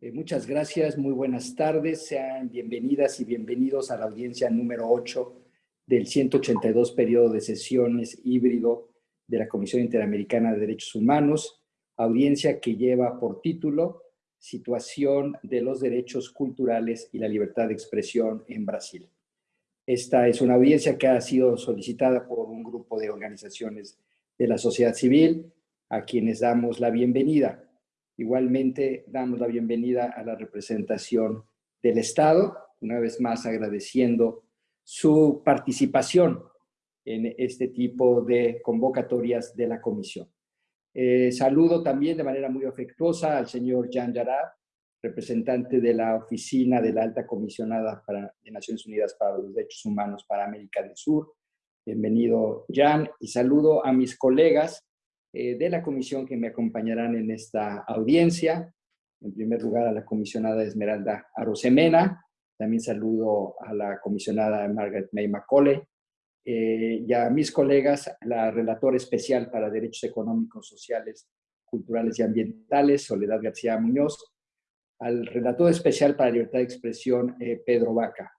Eh, muchas gracias, muy buenas tardes. Sean bienvenidas y bienvenidos a la audiencia número 8 del 182 periodo de sesiones híbrido de la Comisión Interamericana de Derechos Humanos, audiencia que lleva por título Situación de los Derechos Culturales y la Libertad de Expresión en Brasil. Esta es una audiencia que ha sido solicitada por un grupo de organizaciones de la sociedad civil, a quienes damos la bienvenida. Igualmente, damos la bienvenida a la representación del Estado, una vez más agradeciendo su participación en este tipo de convocatorias de la Comisión. Eh, saludo también de manera muy afectuosa al señor Jan Yarab, representante de la Oficina de la Alta Comisionada para, de Naciones Unidas para los Derechos Humanos para América del Sur. Bienvenido, Jan, y saludo a mis colegas eh, de la comisión que me acompañarán en esta audiencia. En primer lugar, a la comisionada Esmeralda Arosemena. También saludo a la comisionada Margaret May Macaulay. Eh, y a mis colegas, la relatora especial para Derechos Económicos, Sociales, Culturales y Ambientales, Soledad García Muñoz. Al relator especial para Libertad de Expresión, eh, Pedro Vaca.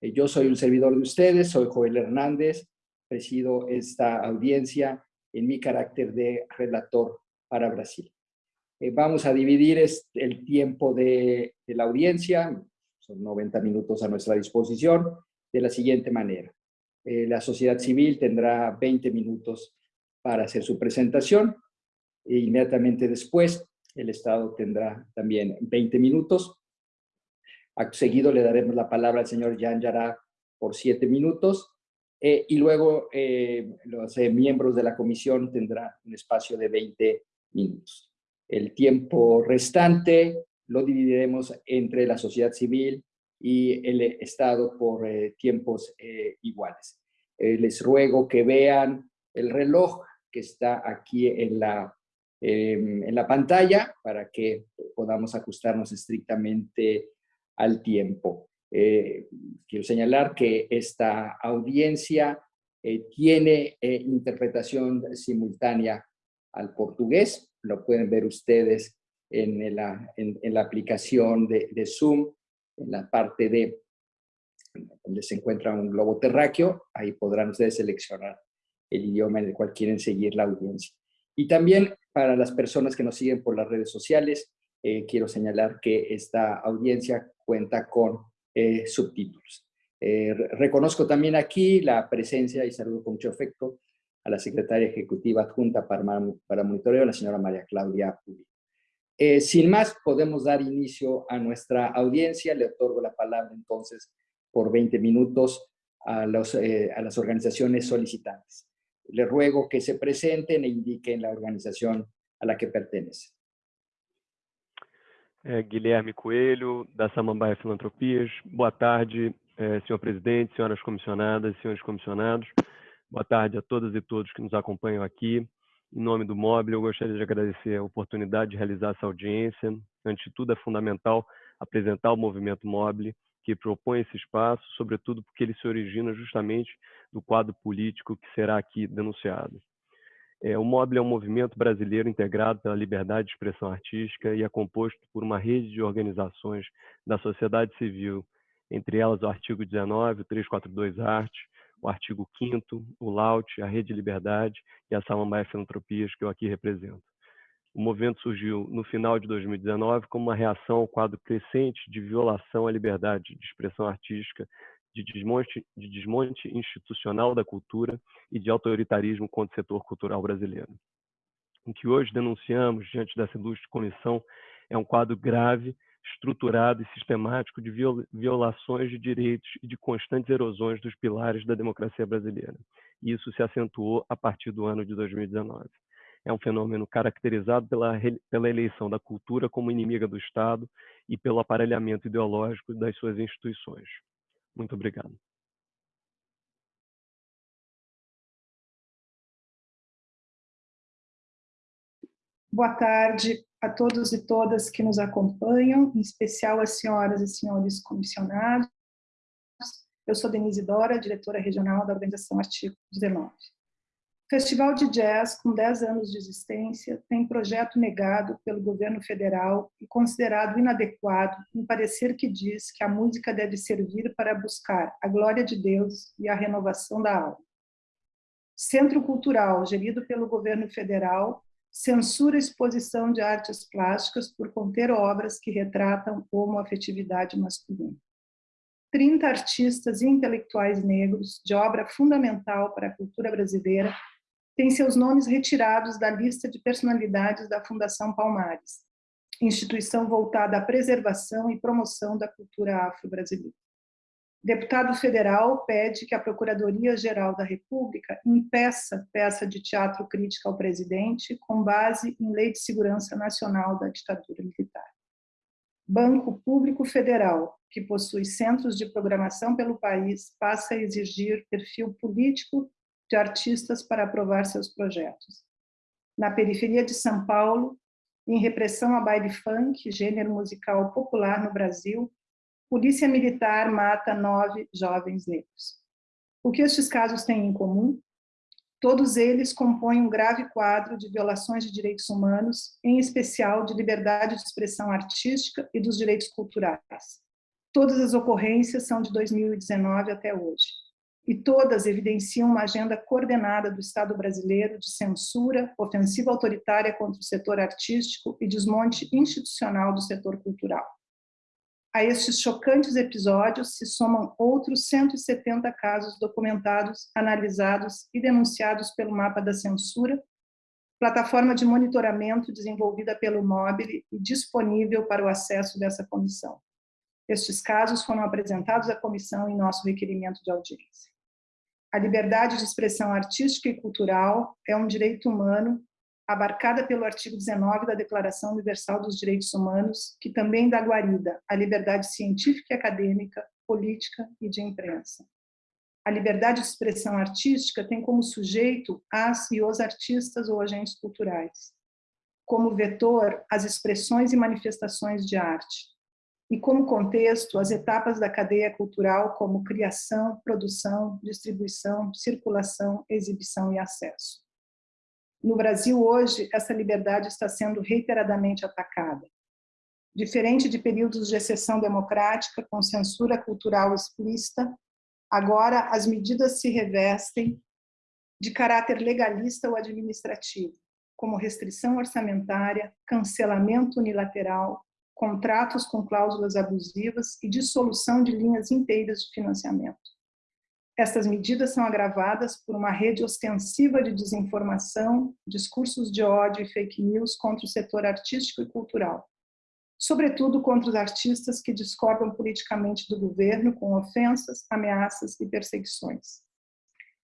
yo soy un servidor de ustedes, soy Joel Hernández, presido esta audiencia en mi carácter de relator para Brasil. Eh, vamos a dividir el tiempo de, la audiencia, son 90 minutos a nuestra disposición, de la siguiente manera. Eh, la sociedad civil tendrá 20 minutos para hacer su presentación e inmediatamente después el Estado tendrá también 20 minutos. Acto seguido le daremos la palabra al señor Jan Yara por 7 minutos eh, y luego eh, los eh, miembros de la comisión tendrán un espacio de 20 minutos. El tiempo restante lo dividiremos entre la sociedad civil y el Estado por tiempos iguales. les ruego que vean el reloj que está aquí en la, em, en la pantalla para que podamos ajustarnos estrictamente al tiempo. Eh, quiero señalar que esta audiencia eh, tiene eh, interpretación simultánea al portugués, lo pueden ver ustedes en la, en, la aplicación de, de, Zoom, en la parte de donde se encuentra un globo terráqueo, ahí podrán ustedes seleccionar el idioma en el cual quieren seguir la audiencia. Y también para las personas que nos siguen por las redes sociales, quiero señalar que esta audiencia cuenta con eh, subtítulos. Eh, reconozco también aquí la presencia, y saludo con mucho afecto, a la secretaria ejecutiva adjunta para, para monitoreo, la señora María Claudia Uri. Eh, sin más, podemos dar inicio a nuestra audiencia. Le otorgo la palabra entonces por 20 minutos a, los, a las organizaciones solicitantes. Le ruego que se presenten e indiquen la organización a la que pertenece. É, Guilherme Coelho, da Samambaia Filantropias. Boa tarde, é, senhor presidente, senhoras comissionadas, senhores comissionados. Boa tarde a todas e todos que nos acompanham aqui. Em nome do Mobile, eu gostaria de agradecer a oportunidade de realizar essa audiência. Antes de tudo, é fundamental apresentar o movimento Mobile, que propõe esse espaço, sobretudo porque ele se origina justamente do quadro político que será aqui denunciado. É, o MOBIL é um movimento brasileiro integrado pela liberdade de expressão artística e é composto por uma rede de organizações da sociedade civil, entre elas o artigo 19, o 342 Arte, o artigo 5 o LAUT, a Rede Liberdade e a Samambaia Filantropias, que eu aqui represento. O movimento surgiu no final de 2019 como uma reação ao quadro crescente de violação à liberdade de expressão artística de desmonte, de desmonte institucional da cultura e de autoritarismo contra o setor cultural brasileiro. O que hoje denunciamos diante dessa ilustre comissão é um quadro grave, estruturado e sistemático de violações de direitos e de constantes erosões dos pilares da democracia brasileira. E isso se acentuou a partir do ano de 2019. É um fenômeno caracterizado pela, pela eleição da cultura como inimiga do Estado e pelo aparelhamento ideológico das suas instituições. Muito obrigado. Boa tarde a todos e todas que nos acompanham, em especial as senhoras e senhores comissionados. Eu sou Denise Dora, diretora regional da Organização Artigo 19. Festival de Jazz, com 10 anos de existência, tem projeto negado pelo governo federal e considerado inadequado em parecer que diz que a música deve servir para buscar a glória de Deus e a renovação da alma. Centro Cultural, gerido pelo governo federal, censura exposição de artes plásticas por conter obras que retratam homoafetividade masculina. 30 artistas e intelectuais negros de obra fundamental para a cultura brasileira têm seus nomes retirados da lista de personalidades da Fundação Palmares, instituição voltada à preservação e promoção da cultura afro-brasileira. Deputado federal pede que a Procuradoria-Geral da República impeça peça de teatro crítica ao presidente com base em Lei de Segurança Nacional da Ditadura Militar. Banco Público Federal, que possui centros de programação pelo país, passa a exigir perfil político de artistas para aprovar seus projetos. Na periferia de São Paulo, em repressão a baile funk, gênero musical popular no Brasil, polícia militar mata nove jovens negros. O que estes casos têm em comum? Todos eles compõem um grave quadro de violações de direitos humanos, em especial de liberdade de expressão artística e dos direitos culturais. Todas as ocorrências são de 2019 até hoje e todas evidenciam uma agenda coordenada do Estado brasileiro de censura, ofensiva autoritária contra o setor artístico e desmonte institucional do setor cultural. A estes chocantes episódios se somam outros 170 casos documentados, analisados e denunciados pelo Mapa da Censura, plataforma de monitoramento desenvolvida pelo Mobile e disponível para o acesso dessa comissão. Estes casos foram apresentados à comissão em nosso requerimento de audiência. A liberdade de expressão artística e cultural é um direito humano abarcada pelo artigo 19 da Declaração Universal dos Direitos Humanos, que também dá guarida à liberdade científica e acadêmica, política e de imprensa. A liberdade de expressão artística tem como sujeito as e os artistas ou agentes culturais, como vetor as expressões e manifestações de arte, e como contexto as etapas da cadeia cultural como criação, produção, distribuição, circulação, exibição e acesso. No Brasil hoje, essa liberdade está sendo reiteradamente atacada. Diferente de períodos de exceção democrática com censura cultural explícita, agora as medidas se revestem de caráter legalista ou administrativo, como restrição orçamentária, cancelamento unilateral, contratos com cláusulas abusivas e dissolução de linhas inteiras de financiamento. Estas medidas são agravadas por uma rede ostensiva de desinformação, discursos de ódio e fake news contra o setor artístico e cultural, sobretudo contra os artistas que discordam politicamente do governo com ofensas, ameaças e perseguições.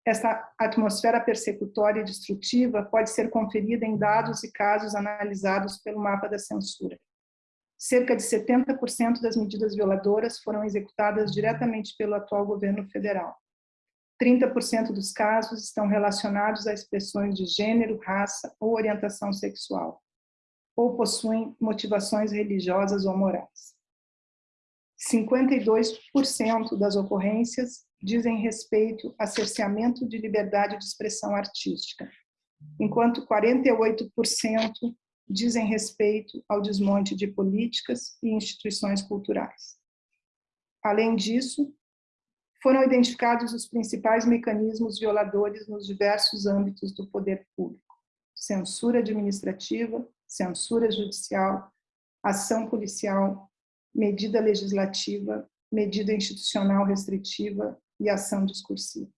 Esta atmosfera persecutória e destrutiva pode ser conferida em dados e casos analisados pelo mapa da censura cerca de 70% das medidas violadoras foram executadas diretamente pelo atual governo federal. 30% dos casos estão relacionados a expressões de gênero, raça ou orientação sexual, ou possuem motivações religiosas ou morais. 52% das ocorrências dizem respeito a cerceamento de liberdade de expressão artística, enquanto 48% dizem respeito ao desmonte de políticas e instituições culturais. Além disso, foram identificados os principais mecanismos violadores nos diversos âmbitos do poder público: censura administrativa, censura judicial, ação policial, medida legislativa, medida institucional restritiva e ação discursiva.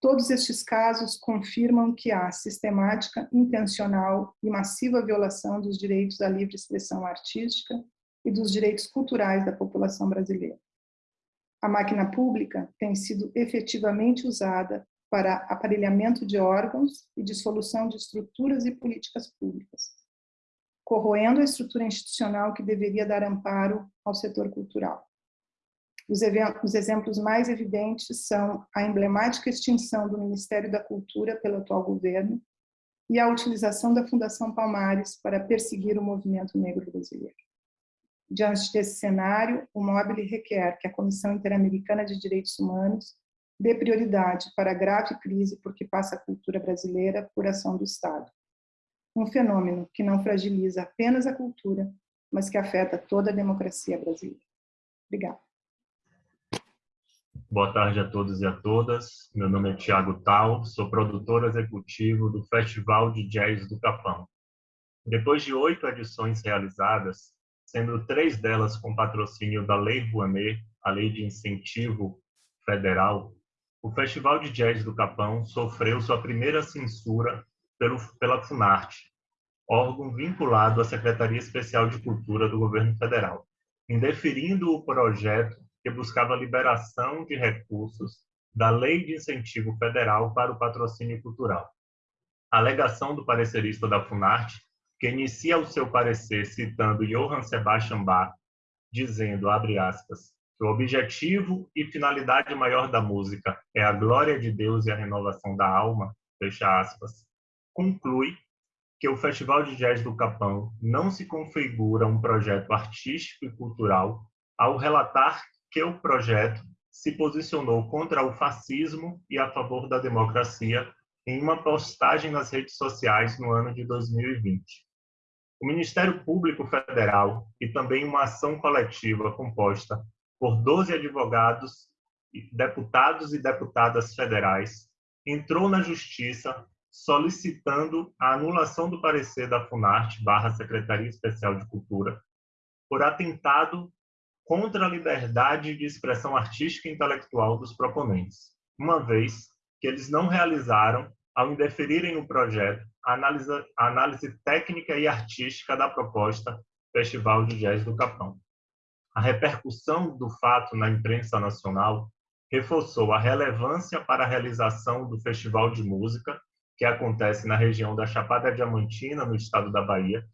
Todos estes casos confirmam que há sistemática, intencional e massiva violação dos direitos à livre expressão artística e dos direitos culturais da população brasileira. A máquina pública tem sido efetivamente usada para aparelhamento de órgãos e dissolução de estruturas e políticas públicas, corroendo a estrutura institucional que deveria dar amparo ao setor cultural. Os, os exemplos mais evidentes são a emblemática extinção do Ministério da Cultura pelo atual governo e a utilização da Fundação Palmares para perseguir o movimento negro brasileiro. Diante desse cenário, o Mobile requer que a Comissão Interamericana de Direitos Humanos dê prioridade para a grave crise por que passa a cultura brasileira por ação do Estado. Um fenômeno que não fragiliza apenas a cultura, mas que afeta toda a democracia brasileira. Obrigada. Boa tarde a todos e a todas. Meu nome é Tiago Tal, sou produtor executivo do Festival de Jazz do Capão. Depois de oito edições realizadas, sendo três delas com patrocínio da Lei Rouanet, a Lei de Incentivo Federal, o Festival de Jazz do Capão sofreu sua primeira censura pelo, pela Funarte, órgão vinculado à Secretaria Especial de Cultura do Governo Federal, indeferindo o projeto que buscava a liberação de recursos da Lei de Incentivo Federal para o Patrocínio Cultural. A alegação do parecerista da Funarte, que inicia o seu parecer citando Johann Sebastian Bach, dizendo, abre aspas, que o objetivo e finalidade maior da música é a glória de Deus e a renovação da alma, fecha aspas, conclui que o Festival de Jazz do Capão não se configura um projeto artístico e cultural ao relatar que o projeto se posicionou contra o fascismo e a favor da democracia em uma postagem nas redes sociais no ano de 2020. O Ministério Público Federal e também uma ação coletiva composta por 12 advogados, deputados e deputadas federais, entrou na Justiça solicitando a anulação do parecer da Funarte barra Secretaria Especial de Cultura por atentado contra a liberdade de expressão artística e intelectual dos proponentes, uma vez que eles não realizaram, ao indeferirem o projeto, a análise, a análise técnica e artística da proposta Festival de Jazz do Capão. A repercussão do fato na imprensa nacional reforçou a relevância para a realização do Festival de Música, que acontece na região da Chapada Diamantina, no estado da Bahia,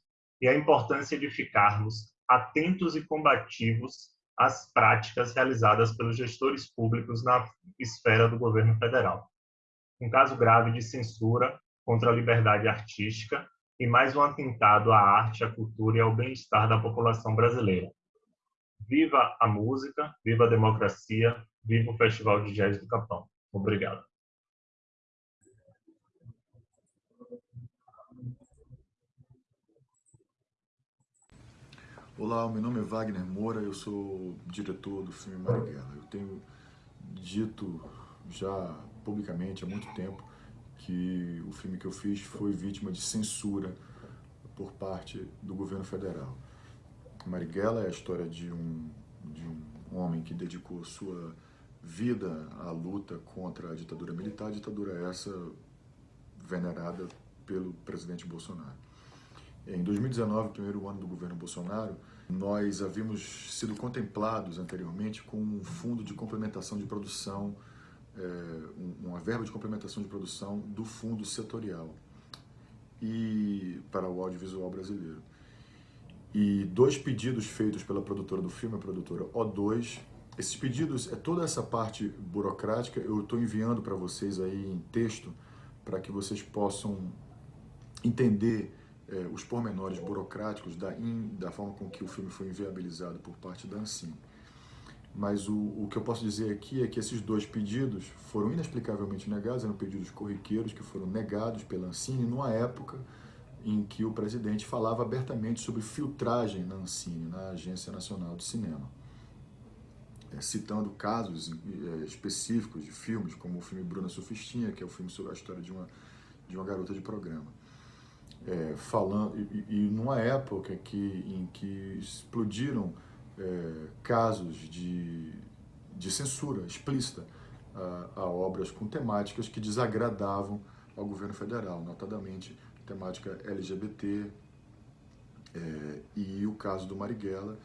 e a importância de ficarmos atentos e combativos às práticas realizadas pelos gestores públicos na esfera do governo federal. Um caso grave de censura contra a liberdade artística e mais um atentado à arte, à cultura e ao bem-estar da população brasileira. Viva a música, viva a democracia, viva o Festival de Jazz do Capão. Obrigado. Olá, meu nome é Wagner Moura, eu sou diretor do filme Marighella. Eu tenho dito já publicamente há muito tempo que o filme que eu fiz foi vítima de censura por parte do governo federal. Marighella é a história de um, de um homem que dedicou sua vida à luta contra a ditadura militar, a ditadura essa venerada pelo presidente Bolsonaro. Em 2019, primeiro ano do governo Bolsonaro, nós havíamos sido contemplados anteriormente com um fundo de complementação de produção, é, uma verba de complementação de produção do fundo setorial e para o audiovisual brasileiro e dois pedidos feitos pela produtora do filme, a produtora O2. Esses pedidos, é toda essa parte burocrática, eu estou enviando para vocês aí em texto, para que vocês possam entender é, os pormenores burocráticos da, in, da forma com que o filme foi inviabilizado por parte da Ancine. Mas o, o que eu posso dizer aqui é que esses dois pedidos foram inexplicavelmente negados, eram pedidos corriqueiros que foram negados pela Ancine numa época em que o presidente falava abertamente sobre filtragem na Ancine, na Agência Nacional de Cinema, é, citando casos é, específicos de filmes, como o filme Bruna Sufistinha, que é o filme sobre a história de uma, de uma garota de programa. É, falando e, e, numa época que, em que explodiram é, casos de, de censura explícita a, a obras com temáticas que desagradavam ao governo federal, notadamente temática LGBT, é, e o caso do Marighella,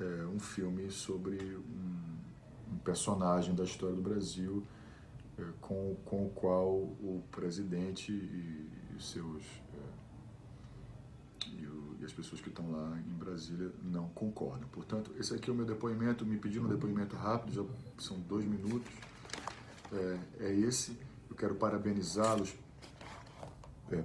é, um filme sobre um, um, personagem da história do Brasil é, com, com o qual o presidente e, e seus e, o, e, as pessoas que estão lá em Brasília não concordam. Portanto, esse aqui é o meu depoimento, me pediram um depoimento rápido, já são dois minutos, é, é esse. Eu quero parabenizá-los é,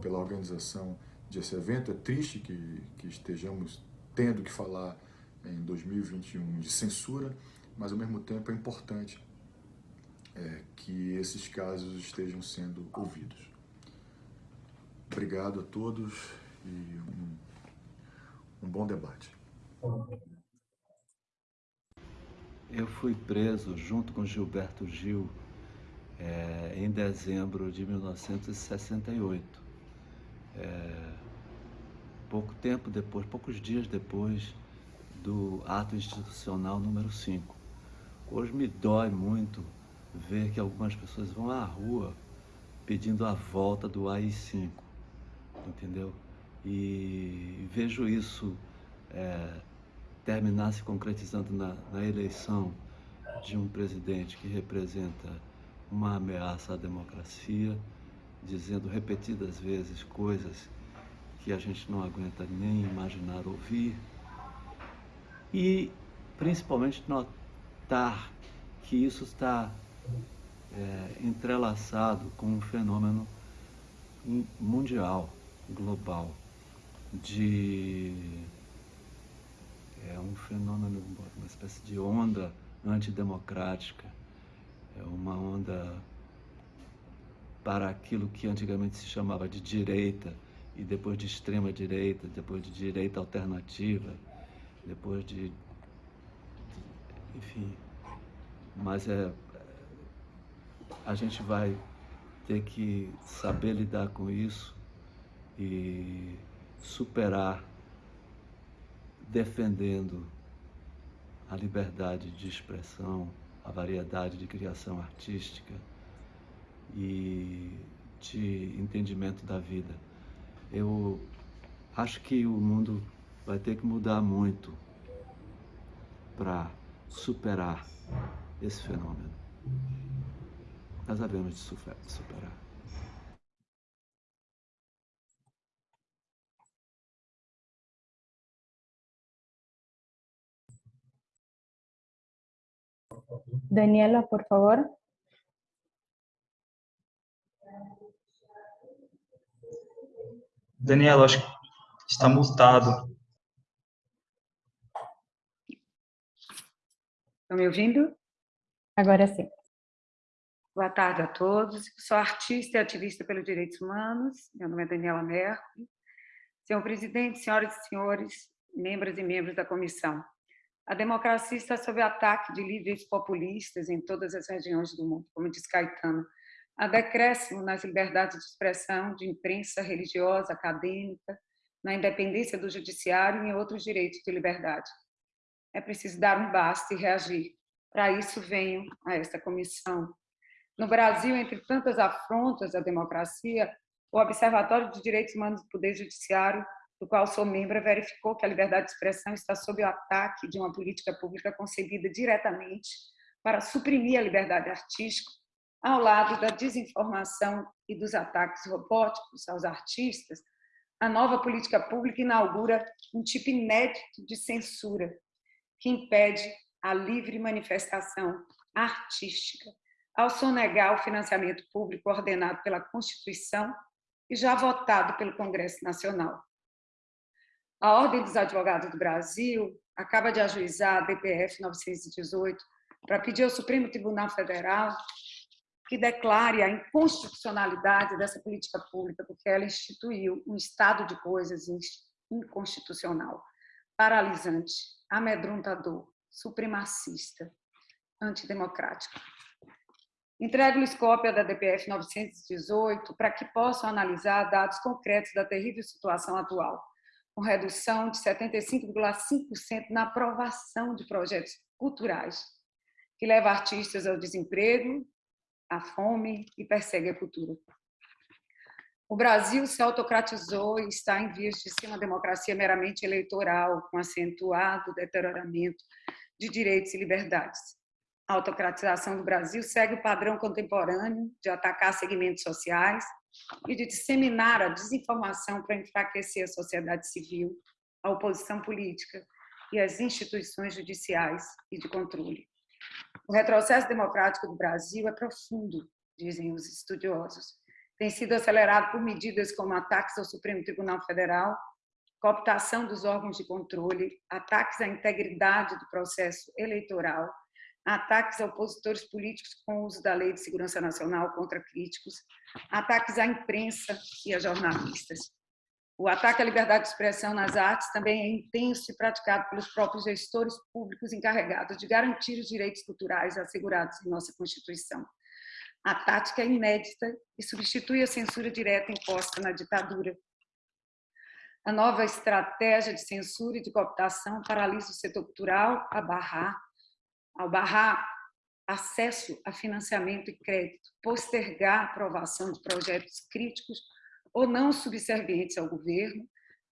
pela organização desse evento. É triste que, que estejamos tendo que falar em 2021 de censura, mas ao mesmo tempo é importante é, que esses casos estejam sendo ouvidos. Obrigado a todos e um, um bom debate. Eu fui preso junto com Gilberto Gil é, em dezembro de 1968. É, pouco tempo depois, poucos dias depois do ato institucional número 5. Hoje me dói muito ver que algumas pessoas vão à rua pedindo a volta do AI-5, entendeu? E vejo isso é, terminar se concretizando na, na eleição de um presidente que representa uma ameaça à democracia, dizendo repetidas vezes coisas que a gente não aguenta nem imaginar ouvir, e principalmente notar que isso está é, entrelaçado com um fenômeno mundial, global, de é um fenômeno, uma espécie de onda antidemocrática, é uma onda para aquilo que antigamente se chamava de direita, e depois de extrema direita, depois de direita alternativa, depois de, enfim, mas é a gente vai ter que saber lidar com isso e superar defendendo a liberdade de expressão, a variedade de criação artística e de entendimento da vida. Eu acho que o mundo vai ter que mudar muito para superar esse fenômeno. Nós havemos de superar. Daniela, por favor. Daniela, acho que está mutado. Estão me ouvindo? Agora sim. Boa tarde a todos. Sou artista e ativista pelos direitos humanos. Meu nome é Daniela Mercury. Senhor presidente, senhoras e senhores, membros e membros da comissão. A democracia está sob ataque de líderes populistas em todas as regiões do mundo, como diz Caetano. Há decréscimo nas liberdades de expressão, de imprensa religiosa, acadêmica, na independência do judiciário e em outros direitos de liberdade. É preciso dar um basta e reagir. Para isso venho a esta comissão. No Brasil, entre tantas afrontas à democracia, o Observatório de Direitos Humanos do Poder Judiciário do qual sou membro, verificou que a liberdade de expressão está sob o ataque de uma política pública concebida diretamente para suprimir a liberdade artística, ao lado da desinformação e dos ataques robóticos aos artistas, a nova política pública inaugura um tipo inédito de censura que impede a livre manifestação artística, ao sonegar o financiamento público ordenado pela Constituição e já votado pelo Congresso Nacional. A Ordem dos Advogados do Brasil acaba de ajuizar a DPF 918 para pedir ao Supremo Tribunal Federal que declare a inconstitucionalidade dessa política pública, porque ela instituiu um estado de coisas inconstitucional, paralisante, amedrontador, supremacista, antidemocrático. Entrego-lhes cópia da DPF 918 para que possam analisar dados concretos da terrível situação atual com redução de 75,5% na aprovação de projetos culturais, que leva artistas ao desemprego, à fome e persegue a cultura. O Brasil se autocratizou e está em vias de ser uma democracia meramente eleitoral, com acentuado deterioramento de direitos e liberdades. A autocratização do Brasil segue o padrão contemporâneo de atacar segmentos sociais, e de disseminar a desinformação para enfraquecer a sociedade civil, a oposição política e as instituições judiciais e de controle. O retrocesso democrático do Brasil é profundo, dizem os estudiosos. Tem sido acelerado por medidas como ataques ao Supremo Tribunal Federal, cooptação dos órgãos de controle, ataques à integridade do processo eleitoral, ataques a opositores políticos com o uso da Lei de Segurança Nacional contra críticos, ataques à imprensa e a jornalistas. O ataque à liberdade de expressão nas artes também é intenso e praticado pelos próprios gestores públicos encarregados de garantir os direitos culturais assegurados em nossa Constituição. A tática é inédita e substitui a censura direta imposta na ditadura. A nova estratégia de censura e de cooptação paralisa o setor cultural a barrar, ao barrar acesso a financiamento e crédito, postergar a aprovação de projetos críticos ou não subservientes ao governo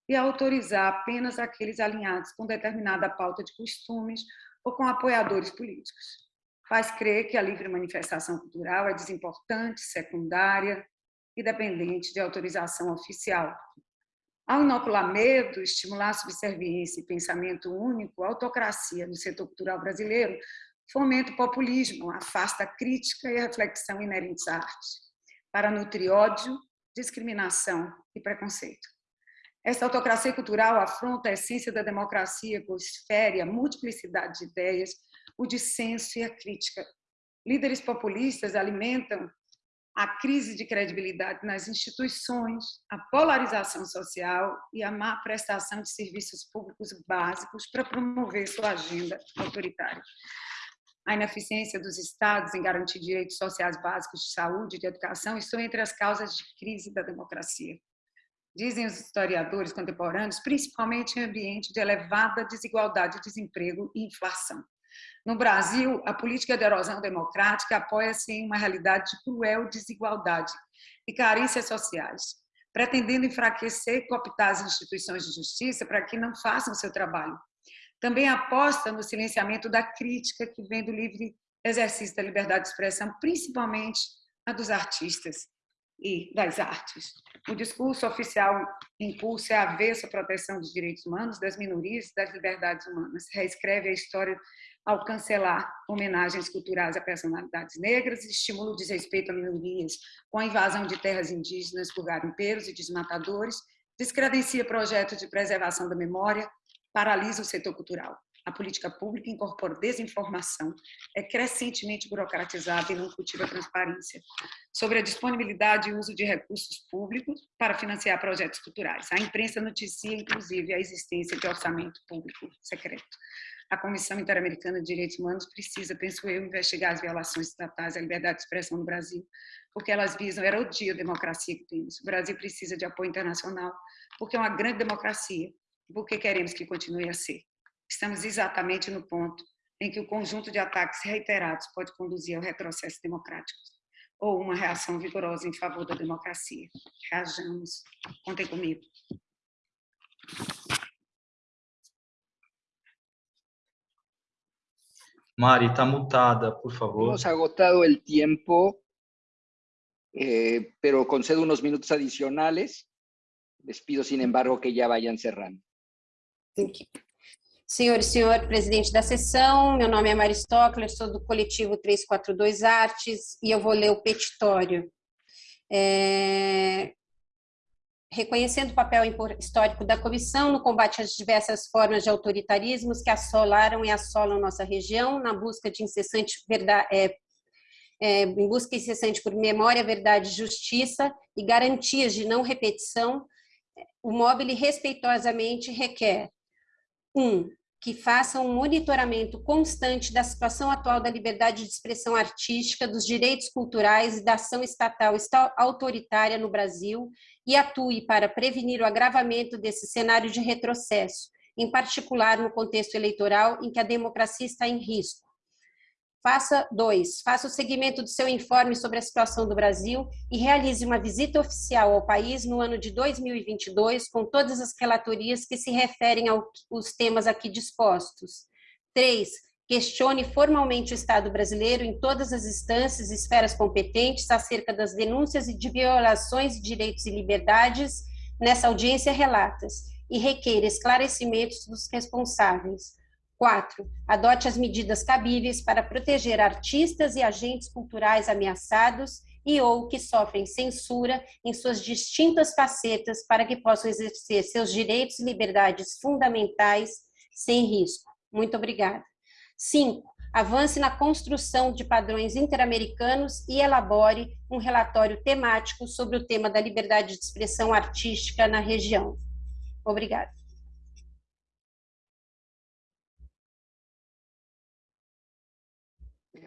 e autorizar apenas aqueles alinhados com determinada pauta de costumes ou com apoiadores políticos. Faz crer que a livre manifestação cultural é desimportante, secundária e dependente de autorização oficial. Ao inocular medo, estimular subserviência e pensamento único, autocracia no setor cultural brasileiro fomenta o populismo, afasta a crítica e a reflexão inerentes à arte, para nutrir ódio discriminação e preconceito. Essa autocracia cultural afronta a essência da democracia, pois fere a multiplicidade de ideias, o dissenso e a crítica. Líderes populistas alimentam a crise de credibilidade nas instituições, a polarização social e a má prestação de serviços públicos básicos para promover sua agenda autoritária a ineficiência dos Estados em garantir direitos sociais básicos de saúde e de educação estão entre as causas de crise da democracia. Dizem os historiadores contemporâneos, principalmente em ambiente de elevada desigualdade, desemprego e inflação. No Brasil, a política de erosão democrática apoia-se em uma realidade de cruel desigualdade e carências sociais, pretendendo enfraquecer e cooptar as instituições de justiça para que não façam seu trabalho, também aposta no silenciamento da crítica que vem do livre exercício da liberdade de expressão, principalmente a dos artistas e das artes. O discurso oficial em curso é avesso à proteção dos direitos humanos, das minorias e das liberdades humanas. Reescreve a história ao cancelar homenagens culturais a personalidades negras, estimula o desrespeito a minorias com a invasão de terras indígenas por garimpeiros e desmatadores, descredencia projetos de preservação da memória, paralisa o setor cultural. A política pública incorpora desinformação, é crescentemente burocratizada e não cultiva transparência sobre a disponibilidade e uso de recursos públicos para financiar projetos culturais. A imprensa noticia, inclusive, a existência de orçamento público secreto. A Comissão Interamericana de Direitos Humanos precisa, penso eu, investigar as violações estatais à liberdade de expressão no Brasil, porque elas visam erodir a democracia que temos. O Brasil precisa de apoio internacional, porque é uma grande democracia porque queremos que continue a ser. Estamos exatamente no ponto em que o conjunto de ataques reiterados pode conduzir ao retrocesso democrático ou uma reação vigorosa em favor da democracia. Reajamos. Contem comigo. Mari, está mutada, por favor. Hemos agotado el tiempo, eh, pero concedo unos minutos adicionales. Les pido, sin embargo, que ya vayan cerrando. Senhor e senhor presidente da sessão, meu nome é Maristócles, sou do coletivo 342 Artes e eu vou ler o petitório. É... Reconhecendo o papel histórico da comissão no combate às diversas formas de autoritarismos que assolaram e assolam nossa região, na busca de incessante verdade, é, é, em busca incessante por memória, verdade, justiça e garantias de não repetição, o Mobile respeitosamente requer um, que faça um monitoramento constante da situação atual da liberdade de expressão artística, dos direitos culturais e da ação estatal autoritária no Brasil e atue para prevenir o agravamento desse cenário de retrocesso, em particular no contexto eleitoral em que a democracia está em risco Faça dois, faça o seguimento do seu informe sobre a situação do Brasil e realize uma visita oficial ao país no ano de 2022 com todas as relatorias que se referem aos temas aqui dispostos. Três, questione formalmente o Estado brasileiro em todas as instâncias e esferas competentes acerca das denúncias de violações de direitos e liberdades nessa audiência relatas e requeira esclarecimentos dos responsáveis. Quatro, adote as medidas cabíveis para proteger artistas e agentes culturais ameaçados e ou que sofrem censura em suas distintas facetas para que possam exercer seus direitos e liberdades fundamentais sem risco. Muito obrigada. Cinco, avance na construção de padrões interamericanos e elabore um relatório temático sobre o tema da liberdade de expressão artística na região. Obrigada.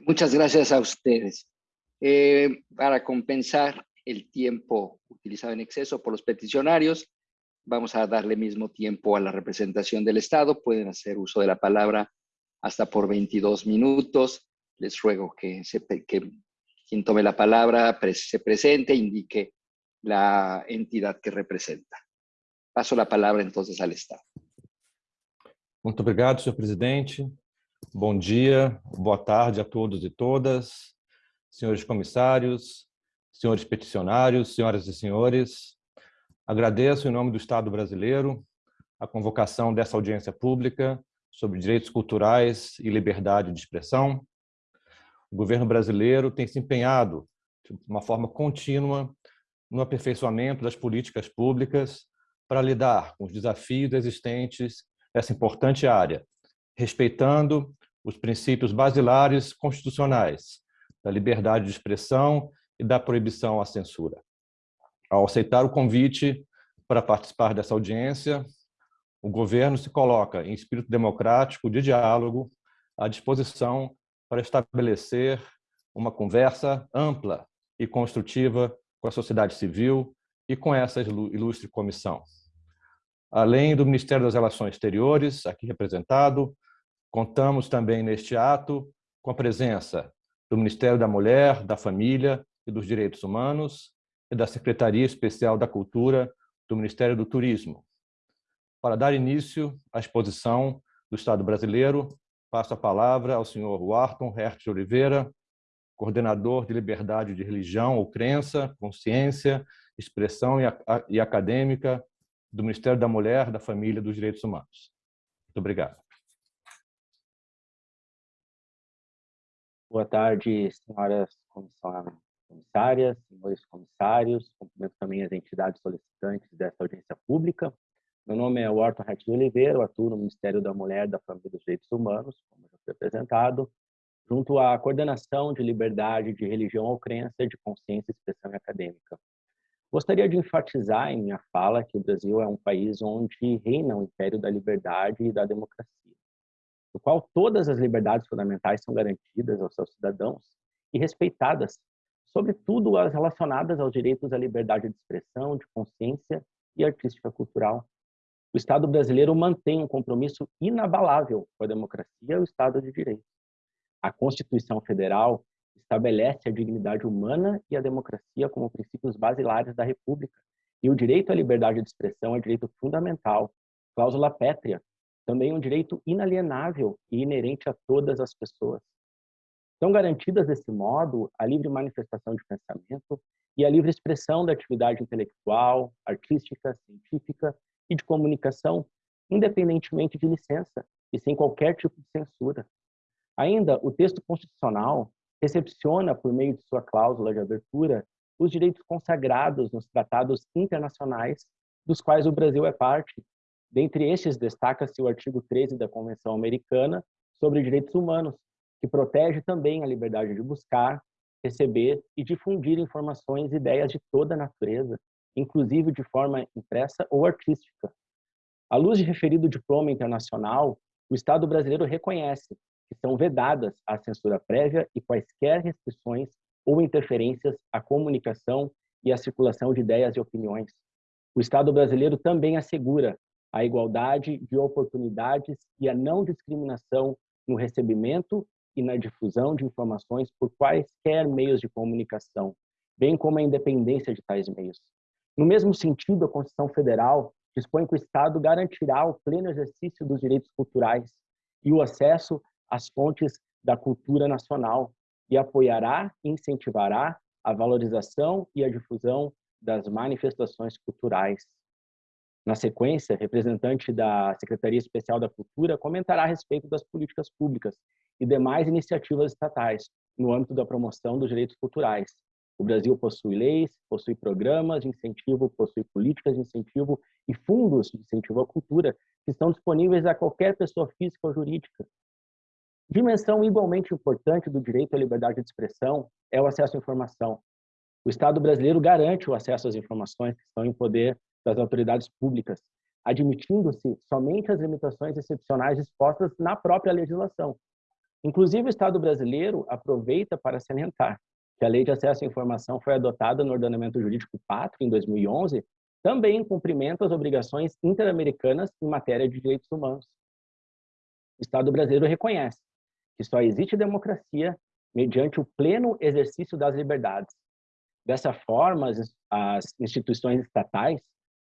Muchas gracias a ustedes. Eh, para compensar el tiempo utilizado en exceso por los peticionarios, vamos a darle mismo tiempo a la representación del Estado. Pueden hacer uso de la palabra hasta por 22 minutos. Les ruego que, se, que quien tome la palabra se presente e indique la entidad que representa. Passo a palavra, então, ao Estado. Muito obrigado, senhor presidente. Bom dia, boa tarde a todos e todas, senhores comissários, senhores peticionários, senhoras e senhores. Agradeço, em nome do Estado brasileiro, a convocação dessa audiência pública sobre direitos culturais e liberdade de expressão. O governo brasileiro tem se empenhado de uma forma contínua no aperfeiçoamento das políticas públicas para lidar com os desafios existentes nessa importante área, respeitando os princípios basilares constitucionais da liberdade de expressão e da proibição à censura. Ao aceitar o convite para participar dessa audiência, o governo se coloca em espírito democrático de diálogo à disposição para estabelecer uma conversa ampla e construtiva com a sociedade civil e com essa ilustre comissão. Além do Ministério das Relações Exteriores, aqui representado, contamos também neste ato com a presença do Ministério da Mulher, da Família e dos Direitos Humanos e da Secretaria Especial da Cultura do Ministério do Turismo. Para dar início à exposição do Estado brasileiro, passo a palavra ao senhor Wharton Hertz Oliveira, coordenador de liberdade de religião ou crença, consciência, expressão e acadêmica do Ministério da Mulher, da Família e dos Direitos Humanos. Muito obrigado. Boa tarde, senhoras comissárias, senhores comissários. Cumprimento também as entidades solicitantes dessa audiência pública. Meu nome é Wharton Hertz de Oliveira, atuo no Ministério da Mulher, da Família e dos Direitos Humanos, como já foi apresentado, junto à coordenação de liberdade de religião ou crença, de consciência, expressão e acadêmica. Gostaria de enfatizar em minha fala que o Brasil é um país onde reina o império da liberdade e da democracia, no qual todas as liberdades fundamentais são garantidas aos seus cidadãos e respeitadas, sobretudo as relacionadas aos direitos à liberdade de expressão, de consciência e artística cultural. O Estado brasileiro mantém um compromisso inabalável com a democracia e o Estado de Direito. A Constituição Federal estabelece a dignidade humana e a democracia como princípios basilares da República. E o direito à liberdade de expressão é direito fundamental, cláusula pétrea, também um direito inalienável e inerente a todas as pessoas. São garantidas desse modo a livre manifestação de pensamento e a livre expressão da atividade intelectual, artística, científica e de comunicação, independentemente de licença e sem qualquer tipo de censura. Ainda, o texto constitucional recepciona, por meio de sua cláusula de abertura, os direitos consagrados nos tratados internacionais dos quais o Brasil é parte. Dentre estes, destaca-se o artigo 13 da Convenção Americana sobre Direitos Humanos, que protege também a liberdade de buscar, receber e difundir informações e ideias de toda natureza, inclusive de forma impressa ou artística. À luz de referido diploma internacional, o Estado brasileiro reconhece que são vedadas à censura prévia e quaisquer restrições ou interferências à comunicação e à circulação de ideias e opiniões. O Estado brasileiro também assegura a igualdade de oportunidades e a não discriminação no recebimento e na difusão de informações por quaisquer meios de comunicação, bem como a independência de tais meios. No mesmo sentido, a Constituição Federal dispõe que o Estado garantirá o pleno exercício dos direitos culturais e o acesso as fontes da cultura nacional e apoiará e incentivará a valorização e a difusão das manifestações culturais. Na sequência, representante da Secretaria Especial da Cultura comentará a respeito das políticas públicas e demais iniciativas estatais no âmbito da promoção dos direitos culturais. O Brasil possui leis, possui programas de incentivo, possui políticas de incentivo e fundos de incentivo à cultura que estão disponíveis a qualquer pessoa física ou jurídica, Dimensão igualmente importante do direito à liberdade de expressão é o acesso à informação. O Estado brasileiro garante o acesso às informações que estão em poder das autoridades públicas, admitindo-se somente as limitações excepcionais expostas na própria legislação. Inclusive, o Estado brasileiro aproveita para salientar que a Lei de Acesso à Informação foi adotada no ordenamento jurídico pátrio em 2011, também em cumprimento às obrigações interamericanas em matéria de direitos humanos. O Estado brasileiro reconhece que só existe democracia mediante o pleno exercício das liberdades. Dessa forma, as instituições estatais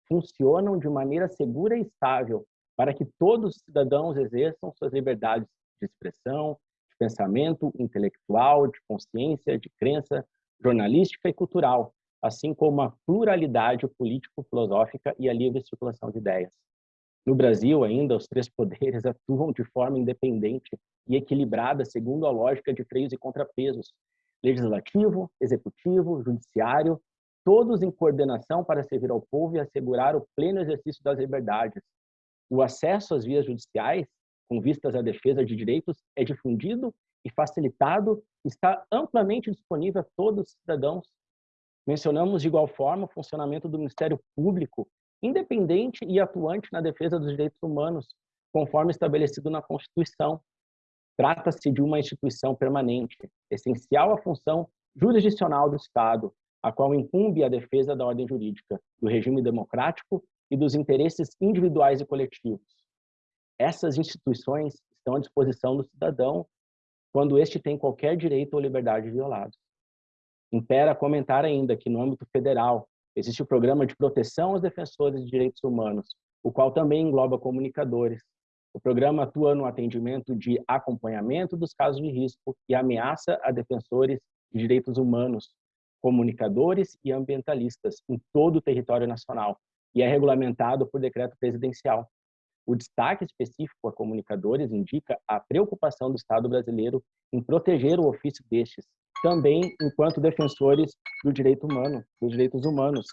funcionam de maneira segura e estável para que todos os cidadãos exerçam suas liberdades de expressão, pensamento intelectual, de consciência, de crença, jornalística e cultural, assim como a pluralidade político-filosófica e a livre circulação de ideias. No Brasil, ainda, os três poderes atuam de forma independente e equilibrada segundo a lógica de freios e contrapesos, legislativo, executivo, judiciário, todos em coordenação para servir ao povo e assegurar o pleno exercício das liberdades. O acesso às vias judiciais, com vistas à defesa de direitos, é difundido e facilitado, está amplamente disponível a todos os cidadãos. Mencionamos de igual forma o funcionamento do Ministério Público independente e atuante na defesa dos direitos humanos, conforme estabelecido na Constituição. Trata-se de uma instituição permanente, essencial à função jurisdicional do Estado, a qual incumbe a defesa da ordem jurídica, do regime democrático e dos interesses individuais e coletivos. Essas instituições estão à disposição do cidadão quando este tem qualquer direito ou liberdade violado. Impera comentar ainda que, no âmbito federal, Existe o Programa de Proteção aos Defensores de Direitos Humanos, o qual também engloba comunicadores. O programa atua no atendimento de acompanhamento dos casos de risco e ameaça a defensores de direitos humanos, comunicadores e ambientalistas em todo o território nacional e é regulamentado por decreto presidencial. O destaque específico a comunicadores indica a preocupação do Estado brasileiro em proteger o ofício destes, também enquanto defensores do direito humano, dos direitos humanos.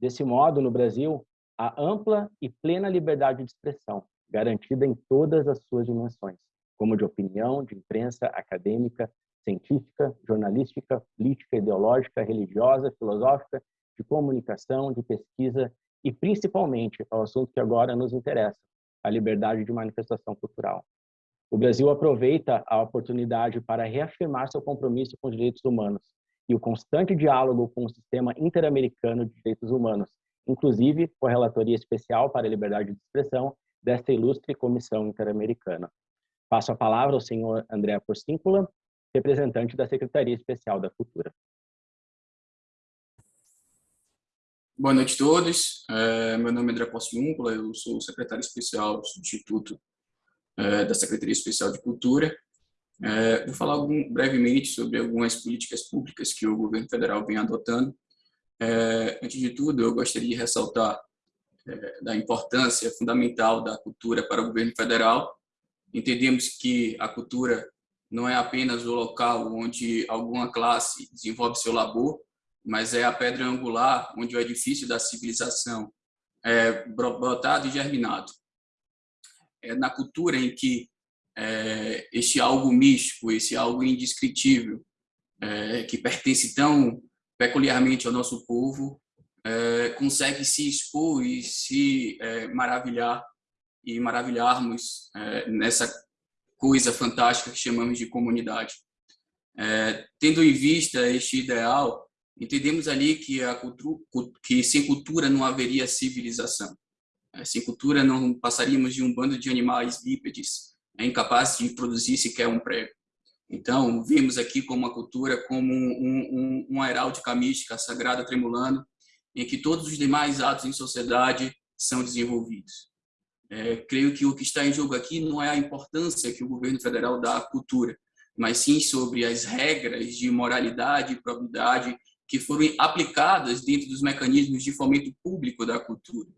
Desse modo, no Brasil, há ampla e plena liberdade de expressão, garantida em todas as suas dimensões, como de opinião, de imprensa, acadêmica, científica, jornalística, política, ideológica, religiosa, filosófica, de comunicação, de pesquisa e, principalmente, ao assunto que agora nos interessa, a liberdade de manifestação cultural. O Brasil aproveita a oportunidade para reafirmar seu compromisso com os direitos humanos e o constante diálogo com o sistema interamericano de direitos humanos, inclusive com a Relatoria Especial para a Liberdade de Expressão desta ilustre Comissão Interamericana. Passo a palavra ao senhor André Porcíncula, representante da Secretaria Especial da Cultura. Boa noite a todos. É, meu nome é André Porciúncula, eu sou secretário especial do é, da Secretaria Especial de Cultura. É, vou falar algum, brevemente sobre algumas políticas públicas que o governo federal vem adotando. É, antes de tudo, eu gostaria de ressaltar é, da importância fundamental da cultura para o governo federal. Entendemos que a cultura não é apenas o local onde alguma classe desenvolve seu labor, mas é a pedra angular onde o edifício da civilização é brotado e germinado é, na cultura em que é, este algo místico, esse algo indescritível, é, que pertence tão peculiarmente ao nosso povo, é, consegue se expor e se é, maravilhar e maravilharmos é, nessa coisa fantástica que chamamos de comunidade. tendo em vista este ideal, entendemos ali que a cultura, que sem cultura não haveria civilização. Sem cultura não passaríamos de um bando de animais bípedes, é incapazes de produzir sequer um prego. Então, vimos aqui como a cultura como um, um, uma heráldica mística sagrada tremulando, em que todos os demais atos em sociedade são desenvolvidos. É, creio que o que está em jogo aqui não é a importância que o governo federal dá à cultura, mas sim sobre as regras de moralidade e probidade que foram aplicadas dentro dos mecanismos de fomento público da cultura.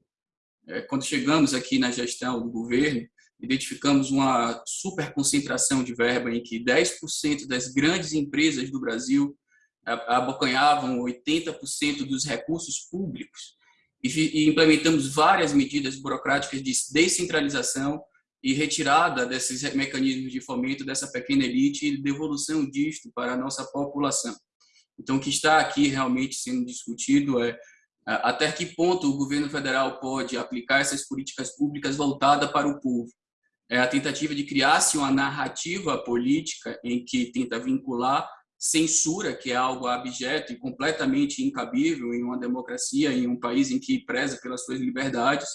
É, quando chegamos aqui na gestão do governo, identificamos uma super concentração de verba em que 10% das grandes empresas do Brasil abocanhavam 80% dos recursos públicos e implementamos várias medidas burocráticas de descentralização e retirada desses mecanismos de fomento dessa pequena elite e devolução disto para a nossa população. Então, o que está aqui realmente sendo discutido é até que ponto o governo federal pode aplicar essas políticas públicas voltadas para o povo. É a tentativa de criar-se uma narrativa política em que tenta vincular censura, que é algo abjeto e completamente incabível em uma democracia, em um país em que preza pelas suas liberdades,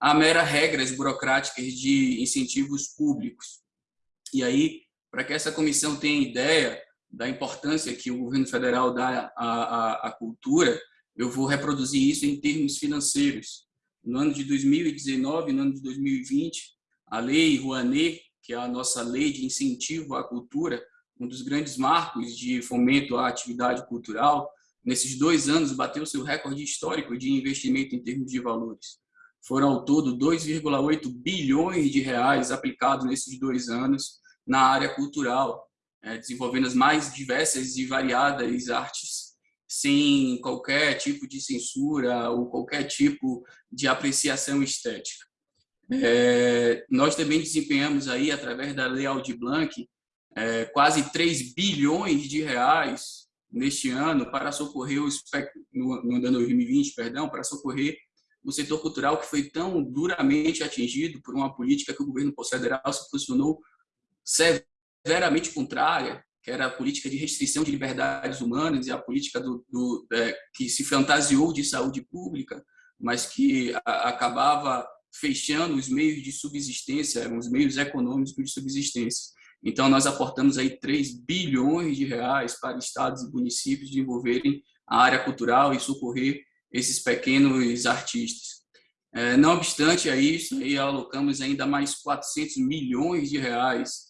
a mera regras burocráticas de incentivos públicos. E aí, para que essa comissão tenha ideia da importância que o governo federal dá à, à, à cultura, eu vou reproduzir isso em termos financeiros. No ano de 2019 no ano de 2020, a Lei Rouanet, que é a nossa lei de incentivo à cultura, um dos grandes marcos de fomento à atividade cultural, nesses dois anos bateu seu recorde histórico de investimento em termos de valores. Foram ao todo 2,8 bilhões de reais aplicados nesses dois anos na área cultural, desenvolvendo as mais diversas e variadas artes, sem qualquer tipo de censura ou qualquer tipo de apreciação estética. É, nós também desempenhamos aí, através da Lei Aldir Blanc, é, quase 3 bilhões de reais neste ano para socorrer o no, no ano 2020, perdão, para socorrer o setor cultural que foi tão duramente atingido por uma política que o governo federal se posicionou severamente contrária, que era a política de restrição de liberdades humanas e a política do, do é, que se fantasiou de saúde pública, mas que a, acabava fechando os meios de subsistência, os meios econômicos de subsistência. Então, nós aportamos aí 3 bilhões de reais para estados e municípios desenvolverem a área cultural e socorrer esses pequenos artistas. É, não obstante a isso, alocamos ainda mais 400 milhões de reais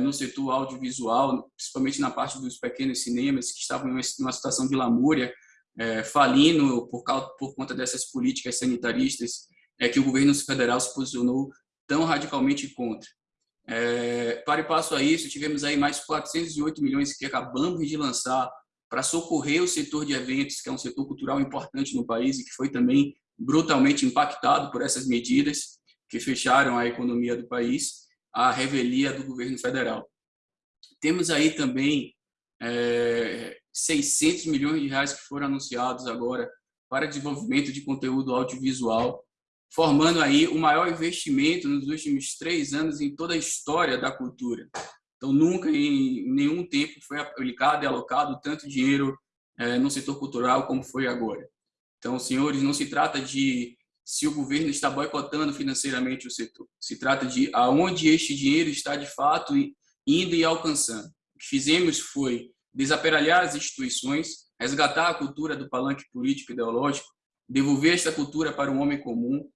no setor audiovisual, principalmente na parte dos pequenos cinemas que estavam em uma situação de lamúria, é, falindo por, causa, por conta dessas políticas sanitaristas é que o governo federal se posicionou tão radicalmente contra. É, para e passo a isso, tivemos aí mais 408 milhões que acabamos de lançar para socorrer o setor de eventos, que é um setor cultural importante no país e que foi também brutalmente impactado por essas medidas que fecharam a economia do país, a revelia do governo federal. Temos aí também é, 600 milhões de reais que foram anunciados agora para desenvolvimento de conteúdo audiovisual, formando aí o maior investimento nos últimos três anos em toda a história da cultura. Então, nunca em nenhum tempo foi aplicado e alocado tanto dinheiro é, no setor cultural como foi agora. Então, senhores, não se trata de se o governo está boicotando financeiramente o setor. Se trata de aonde este dinheiro está de fato indo e alcançando. O que fizemos foi desaperalhar as instituições, resgatar a cultura do palanque político e ideológico, devolver esta cultura para o homem comum,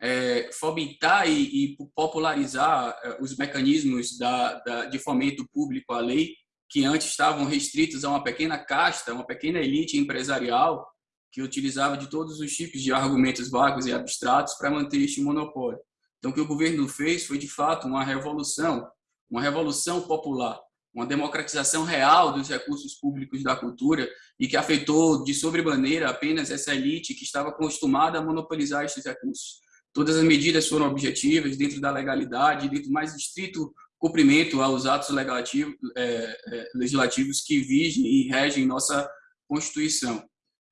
é, fomentar e, e popularizar é, os mecanismos da, da, de fomento público à lei, que antes estavam restritos a uma pequena casta, uma pequena elite empresarial, que utilizava de todos os tipos de argumentos vagos e abstratos para manter este monopólio. Então, o que o governo fez foi, de fato, uma revolução, uma revolução popular, uma democratização real dos recursos públicos da cultura e que afetou de sobremaneira apenas essa elite que estava acostumada a monopolizar estes recursos. Todas as medidas foram objetivas, dentro da legalidade, dentro do mais estrito cumprimento aos atos legislativos, é, é, legislativos que vigem e regem nossa Constituição.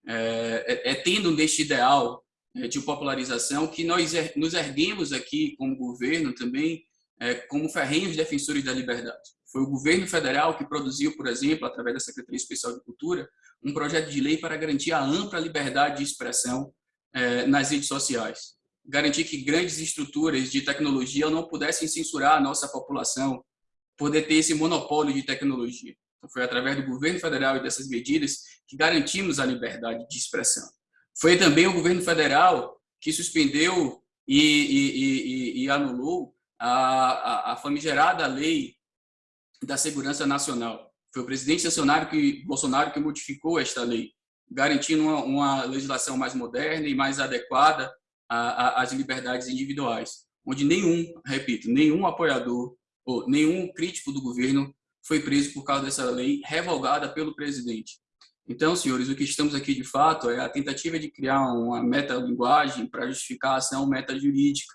É, é, é tendo neste ideal é, de popularização que nós er, nos erguemos aqui como governo também é, como ferrenhos defensores da liberdade. Foi o governo federal que produziu, por exemplo, através da Secretaria Especial de Cultura, um projeto de lei para garantir a ampla liberdade de expressão nas redes sociais garantir que grandes estruturas de tecnologia não pudessem censurar a nossa população, poder ter esse monopólio de tecnologia. Então, foi através do governo federal e dessas medidas que garantimos a liberdade de expressão. Foi também o governo federal que suspendeu e, e, e, e anulou a, a, a, famigerada lei da segurança nacional. Foi o presidente Bolsonaro que, Bolsonaro que modificou esta lei, garantindo uma, uma legislação mais moderna e mais adequada as liberdades individuais, onde nenhum, repito, nenhum apoiador ou nenhum crítico do governo foi preso por causa dessa lei revogada pelo presidente. Então, senhores, o que estamos aqui de fato é a tentativa de criar uma metalinguagem para justificar a ação metajurídica,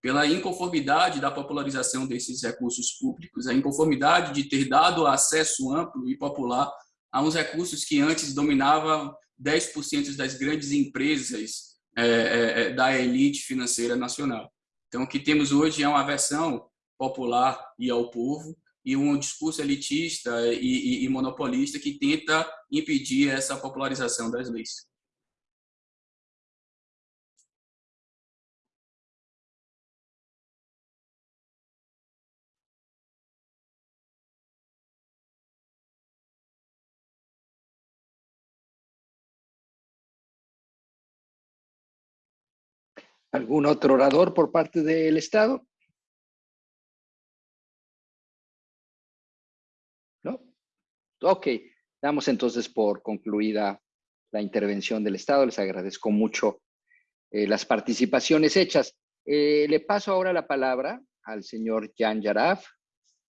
pela inconformidade da popularização desses recursos públicos, a inconformidade de ter dado acesso amplo e popular a uns recursos que antes dominavam 10% das grandes empresas é, é, é, da elite financeira nacional. Então, o que temos hoje é uma versão popular e ao povo, e um discurso elitista e, e, e monopolista que tenta impedir essa popularização das leis. ¿Algún otro orador por parte del Estado? Ok, damos entonces por concluida la intervención del Estado. Les agradezco mucho eh, las participaciones hechas. Eh, le paso ahora la palabra al señor Jan Yaraf,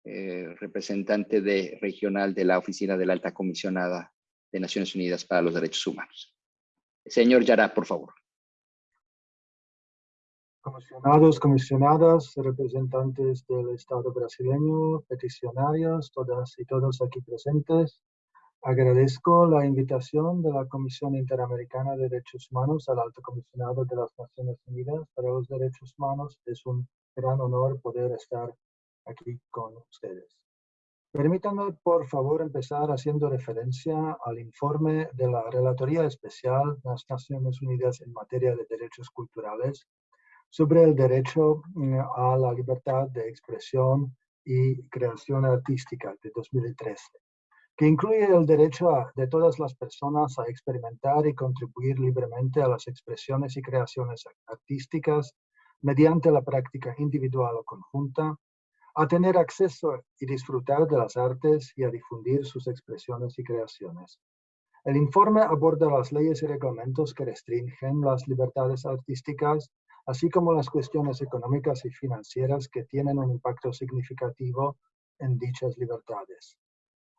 eh, representante regional de la Oficina de la Alta Comisionada de Naciones Unidas para los Derechos Humanos. Señor Yaraf, por favor comisionados, comisionadas, representantes del Estado brasileño, peticionarios, todas y todos aquí presentes. Agradezco la invitación de la Comisión Interamericana de Derechos Humanos al Alto Comisionado de las Naciones Unidas para los Derechos Humanos. Es un gran honor poder estar aquí con ustedes. Permítanme, por favor, empezar haciendo referencia al informe de la Relatoría Especial de las Naciones Unidas en materia de derechos culturales sobre el derecho mm, a la libertad de expresión y creación artística de 2013, que incluye el derecho de todas las personas a experimentar y contribuir libremente a las expresiones y creaciones artísticas mediante la práctica individual o conjunta, a tener acceso y disfrutar de las artes y a difundir sus expresiones y creaciones. El informe aborda las leyes y reglamentos que restringen las libertades artísticas así como las cuestiones económicas y financieras que tienen un impacto significativo en dichas libertades.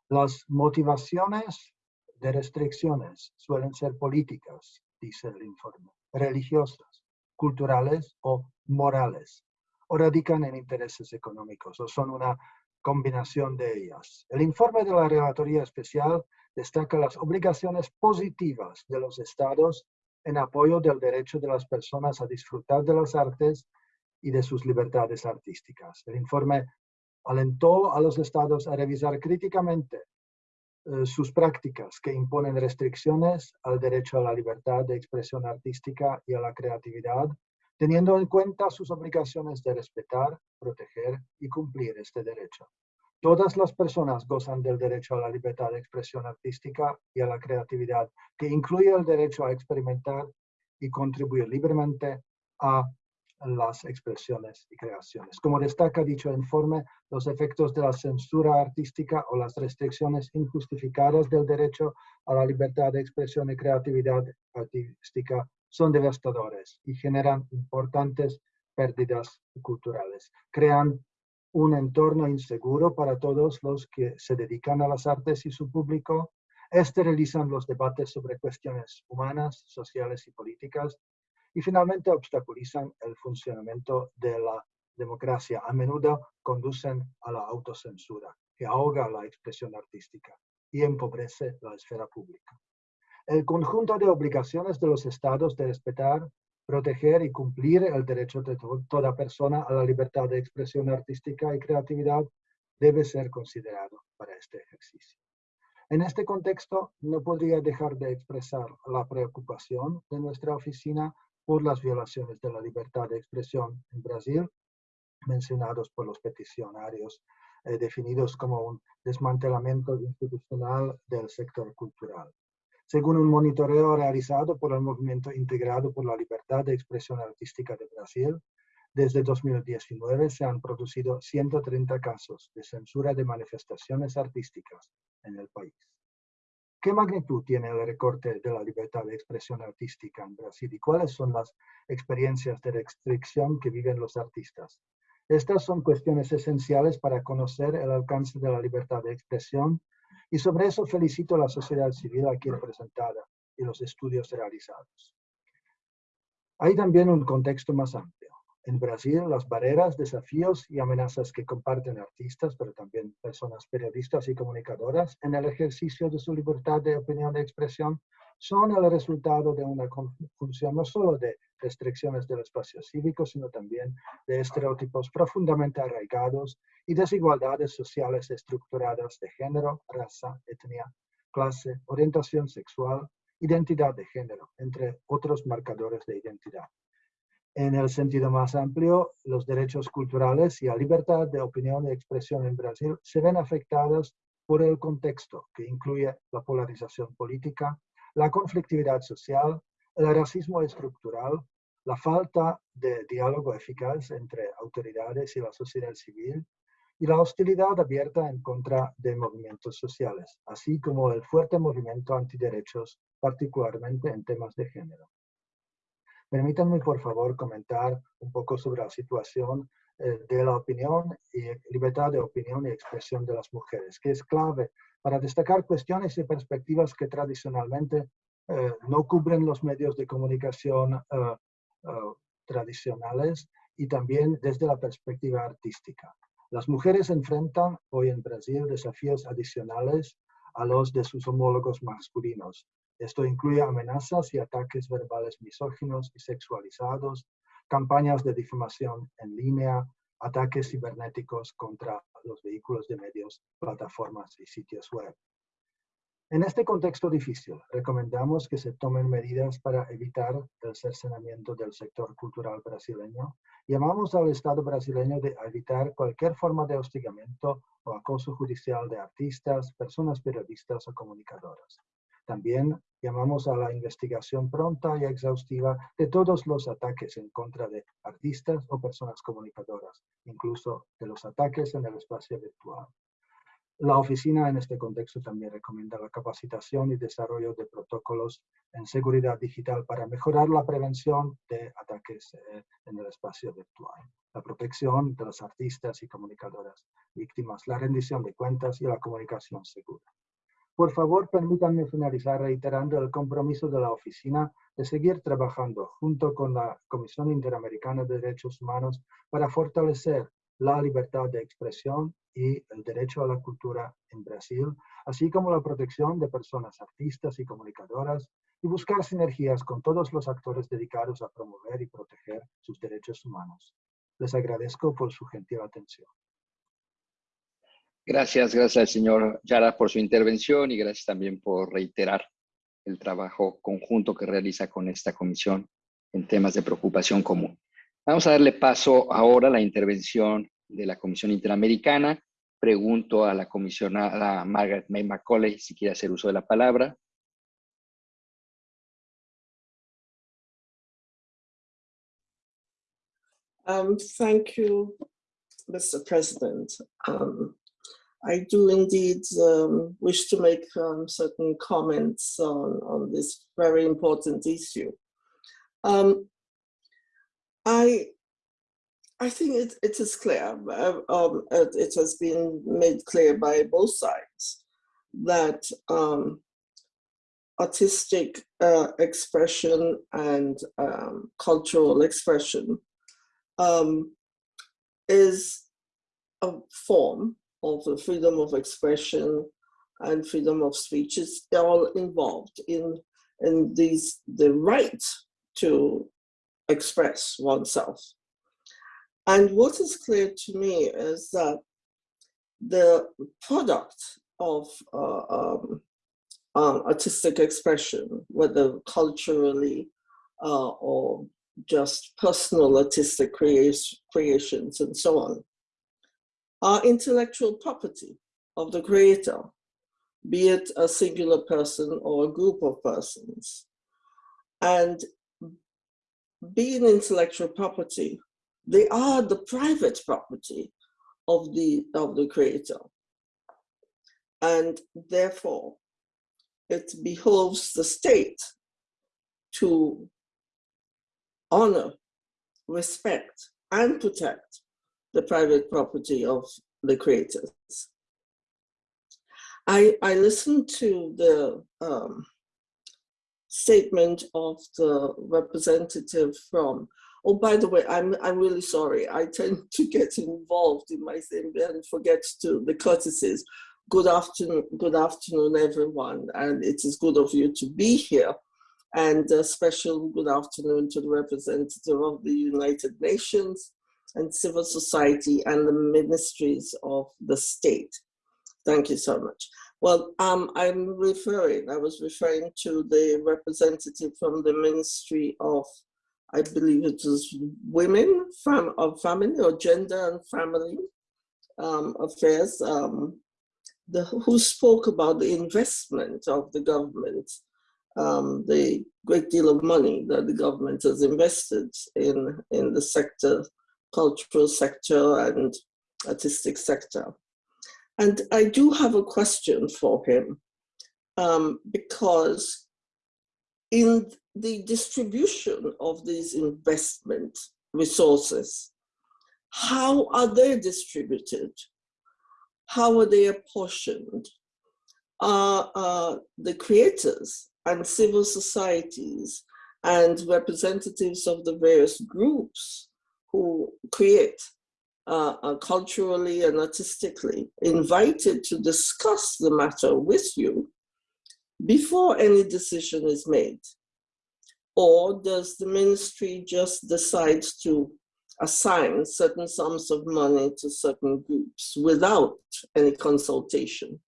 Las motivaciones de restricciones suelen ser políticas, dice el informe, religiosas, culturales o morales, o radican en intereses económicos, o son una combinación de ellas. El informe de la Relatoría Especial destaca las obligaciones positivas de los estados en apoyo del derecho de las personas a disfrutar de las artes y de sus libertades artísticas. El informe alentó a los estados a revisar críticamente eh, sus prácticas que imponen restricciones al derecho a la libertad de expresión artística y a la creatividad, teniendo en cuenta sus obligaciones de respetar, proteger y cumplir este derecho. Todas las personas gozan del derecho a la libertad de expresión artística y a la creatividad, que incluye el derecho a experimentar y contribuir libremente a las expresiones y creaciones. Como destaca dicho informe, los efectos de la censura artística o las restricciones injustificadas del derecho a la libertad de expresión y creatividad artística son devastadores y generan importantes pérdidas culturales. Crean un entorno inseguro para todos los que se dedican a las artes y su público, esterilizan los debates sobre cuestiones humanas, sociales y políticas, y finalmente obstaculizan el funcionamiento de la democracia. A menudo conducen a la autocensura, que ahoga la expresión artística y empobrece la esfera pública. El conjunto de obligaciones de los estados de respetar, proteger y cumplir el derecho de toda persona a la libertad de expresión artística y creatividad debe ser considerado para este ejercicio. En este contexto, no podría dejar de expresar la preocupación de nuestra oficina por las violaciones de la libertad de expresión en Brasil, mencionados por los peticionarios, eh, definidos como un desmantelamiento institucional del sector cultural. Según un monitoreo realizado por el Movimiento Integrado por la Libertad de Expresión Artística de Brasil, desde 2019 se han producido 130 casos de censura de manifestaciones artísticas en el país. ¿Qué magnitud tiene el recorte de la libertad de expresión artística en Brasil y cuáles son las experiencias de restricción que viven los artistas? Estas son cuestiones esenciales para conocer el alcance de la libertad de expresión y sobre eso felicito a la sociedad civil aquí representada y los estudios realizados. Hay también un contexto más amplio. En Brasil, las barreras, desafíos y amenazas que comparten artistas, pero también personas periodistas y comunicadoras en el ejercicio de su libertad de opinión y expresión son el resultado de una conjunción no solo de restricciones del espacio cívico, sino también de estereotipos profundamente arraigados y desigualdades sociales estructuradas de género, raza, etnia, clase, orientación sexual, identidad de género, entre otros marcadores de identidad. En el sentido más amplio, los derechos culturales y la libertad de opinión y expresión en Brasil se ven afectados por el contexto que incluye la polarización política, la conflictividad social, el racismo estructural, la falta de diálogo eficaz entre autoridades y la sociedad civil y la hostilidad abierta en contra de movimientos sociales, así como el fuerte movimiento antiderechos, particularmente en temas de género. Permítanme, por favor, comentar un poco sobre la situación eh, de la opinión y libertad de opinión y expresión de las mujeres, que es clave para destacar cuestiones y perspectivas que tradicionalmente eh, no cubren los medios de comunicación eh, tradicionales y también desde la perspectiva artística. Las mujeres enfrentan hoy en Brasil desafíos adicionales a los de sus homólogos masculinos, esto incluye amenazas y ataques verbales misóginos y sexualizados, campañas de difamación en línea, ataques cibernéticos contra los vehículos de medios, plataformas y sitios web. En este contexto difícil, recomendamos que se tomen medidas para evitar el cercenamiento del sector cultural brasileño. Llamamos al Estado brasileño de evitar cualquier forma de hostigamiento o acoso judicial de artistas, personas periodistas o comunicadoras. También llamamos a la investigación pronta y exhaustiva de todos los ataques en contra de artistas o personas comunicadoras, incluso de los ataques en el espacio virtual. La oficina en este contexto también recomienda la capacitación y desarrollo de protocolos en seguridad digital para mejorar la prevención de ataques eh, en el espacio virtual, la protección de los artistas y comunicadoras víctimas, la rendición de cuentas y la comunicación segura. Por favor, permítanme finalizar reiterando el compromiso de la Oficina de seguir trabajando junto con la Comisión Interamericana de Derechos Humanos para fortalecer la libertad de expresión y el derecho a la cultura en Brasil, así como la protección de personas artistas y comunicadoras, y buscar sinergias con todos los actores dedicados a promover y proteger sus derechos humanos. Les agradezco por su gentil atención. Gracias, gracias al señor Yara por su intervención y gracias también por reiterar el trabajo conjunto que realiza con esta comisión en temas de preocupación común. Vamos a darle paso ahora a la intervención de la Comisión Interamericana. Pregunto a la comisionada Margaret May Macaulay si quiere hacer uso de la palabra. Um, thank you, Mr. President. Um, I do indeed um, wish to make um, certain comments on, on this very important issue. Um, I, I think it, it is clear, uh, um, it, has been made clear by both sides that um, artistic uh, expression and um, cultural expression is a form of the freedom of expression and freedom of speech is all involved in, in these, the right to express oneself. And what is clear to me is that the product of uh, um, um, artistic expression, whether culturally uh, or just personal artistic creations and so on, are intellectual property of the creator, be it a singular person or a group of persons. And being intellectual property, they are the private property of the, of the creator. And therefore, it behoves the state to honor, respect, and protect the private property of the creators. I, I listened to the um, statement of the representative from Oh, by the way, I'm, I'm really sorry. I tend to get involved in my thing and forget to the courtesies. Good afternoon, good afternoon, everyone. And it is good of you to be here. And a special good afternoon to the representative of the United Nations and civil society and the ministries of the state. Thank you so much. Well, um, I'm referring, I was referring to the representative from the Ministry of, I believe it was Women fam of Family or Gender and Family um, Affairs, um, the, who spoke about the investment of the government, um, the great deal of money that the government has invested in, in the sector, cultural sector and artistic sector. And I do have a question for him um, because in the distribution of these investment resources, how are they distributed? How are they apportioned? Are uh, the creators and civil societies and representatives of the various groups who create uh, uh, culturally and artistically invited to discuss the matter with you before any decision is made? Or does the ministry just decide to assign certain sums of money to certain groups without any consultation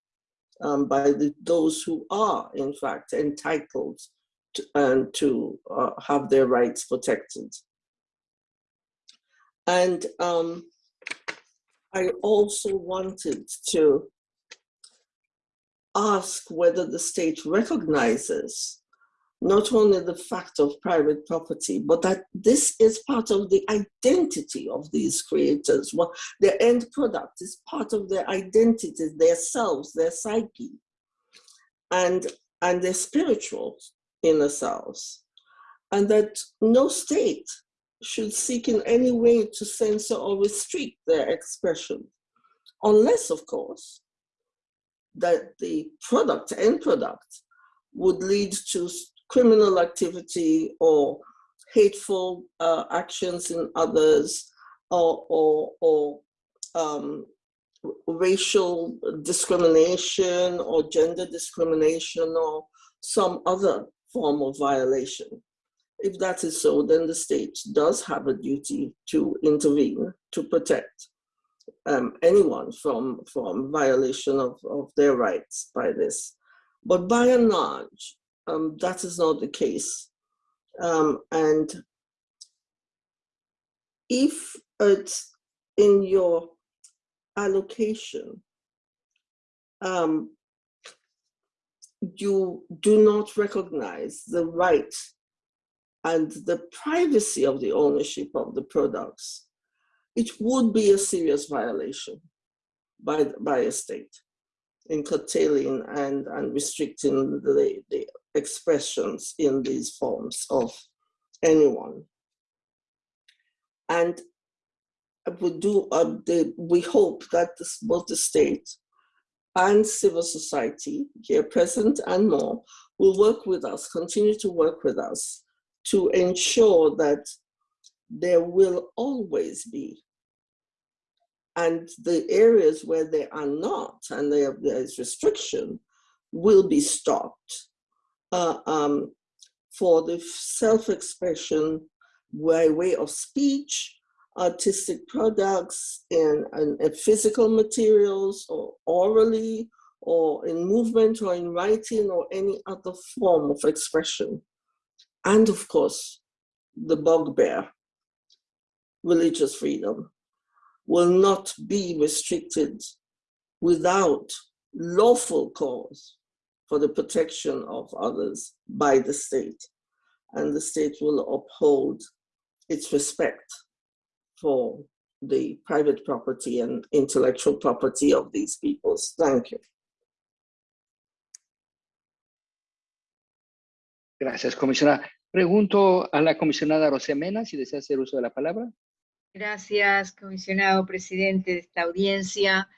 um, by the, those who are, in fact, entitled to, and to uh, have their rights protected? And um, I also wanted to ask whether the state recognizes not only the fact of private property, but that this is part of the identity of these creators. Well, their end product is part of their identity, their selves, their psyche, and, and their spiritual inner selves. And that no state should seek in any way to censor or restrict their expression, unless, of course, that the product, end product, would lead to criminal activity or hateful uh, actions in others or, or, or um, racial discrimination or gender discrimination or some other form of violation. If that is so, then the state does have a duty to intervene to protect um, anyone from, from violation of, of their rights by this. But by and large, um, that is not the case. Um, and if it's in your allocation, um, you do not recognize the right and the privacy of the ownership of the products, it would be a serious violation by, by a state in curtailing and, and restricting the, the expressions in these forms of anyone. And we do, um, the, we hope that this, both the state and civil society, here present and more, will work with us, continue to work with us to ensure that there will always be. And the areas where there are not and there, is restriction will be stopped. Uh, um, for the self-expression by way of speech, artistic products, and, and, and physical materials, or orally, or in movement, or in writing, or any other form of expression and of course, the bugbear, religious freedom, will not be restricted without lawful cause for the protection of others by the state. And the state will uphold its respect for the private property and intellectual property of these peoples. Thank you. Gracias, comisionada. Pregunto a la comisionada Rosemena si desea hacer uso de la palabra. Gracias, comisionado presidente de esta audiencia.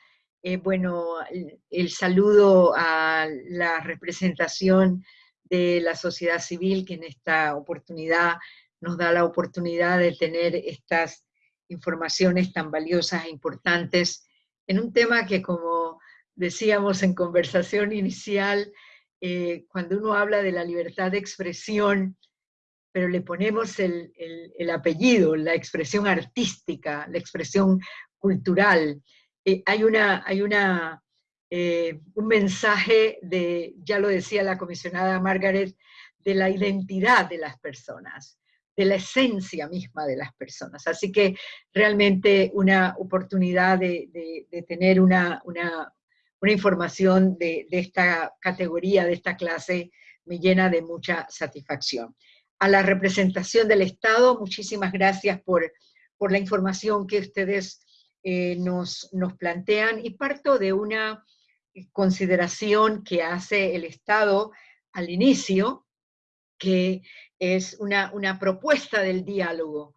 Eh, bueno, el, el, saludo a la representación de la sociedad civil que en esta oportunidad nos da la oportunidad de tener estas informaciones tan valiosas e importantes en un tema que, como decíamos en conversación inicial, eh, cuando uno habla de la libertad de expresión, pero le ponemos el, apellido, la expresión artística, la expresión cultural, eh, hay, una, hay una, eh, un mensaje de, ya lo decía la comisionada Margaret, de la identidad de las personas, de la esencia misma de las personas. Así que realmente una oportunidad de, tener una, una, información de, esta categoría, de esta clase, me llena de mucha satisfacción. A la representación del Estado, muchísimas gracias por, por la información que ustedes eh, nos, nos plantean. Y parto de una consideración que hace el Estado al inicio, que es una, una propuesta del diálogo,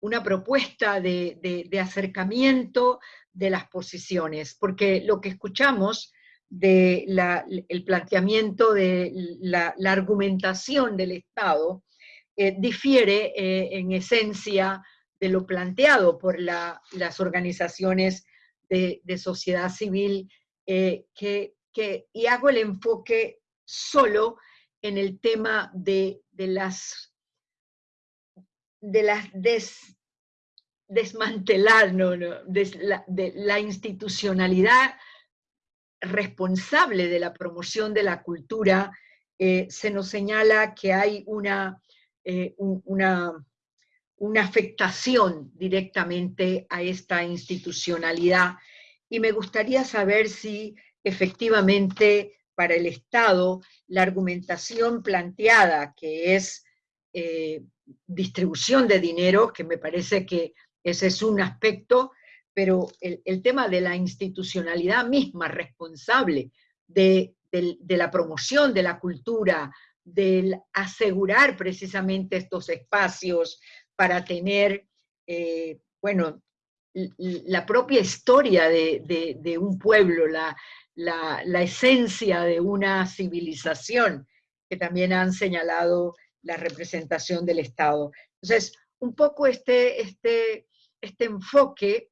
una propuesta de, de, acercamiento de las posiciones, porque lo que escuchamos de el planteamiento de la, argumentación del Estado eh, difiere eh, en esencia de lo planteado por las organizaciones de, sociedad civil, eh, que, que, y hago el enfoque solo en el tema de, las, de las desmantelar, no, de, la, institucionalidad responsable de la promoción de la cultura, se nos señala que hay una, eh, una, una afectación directamente a esta institucionalidad. Y me gustaría saber si efectivamente para el Estado la argumentación planteada, que es eh, distribución de dinero, que me parece que ese es un aspecto, pero el, tema de la institucionalidad misma responsable de, la promoción de la cultura, del asegurar precisamente estos espacios para tener, eh, bueno, la propia historia de, de un pueblo, la, la, esencia de una civilización, que también han señalado la representación del Estado. Entonces, un poco este, este, este enfoque,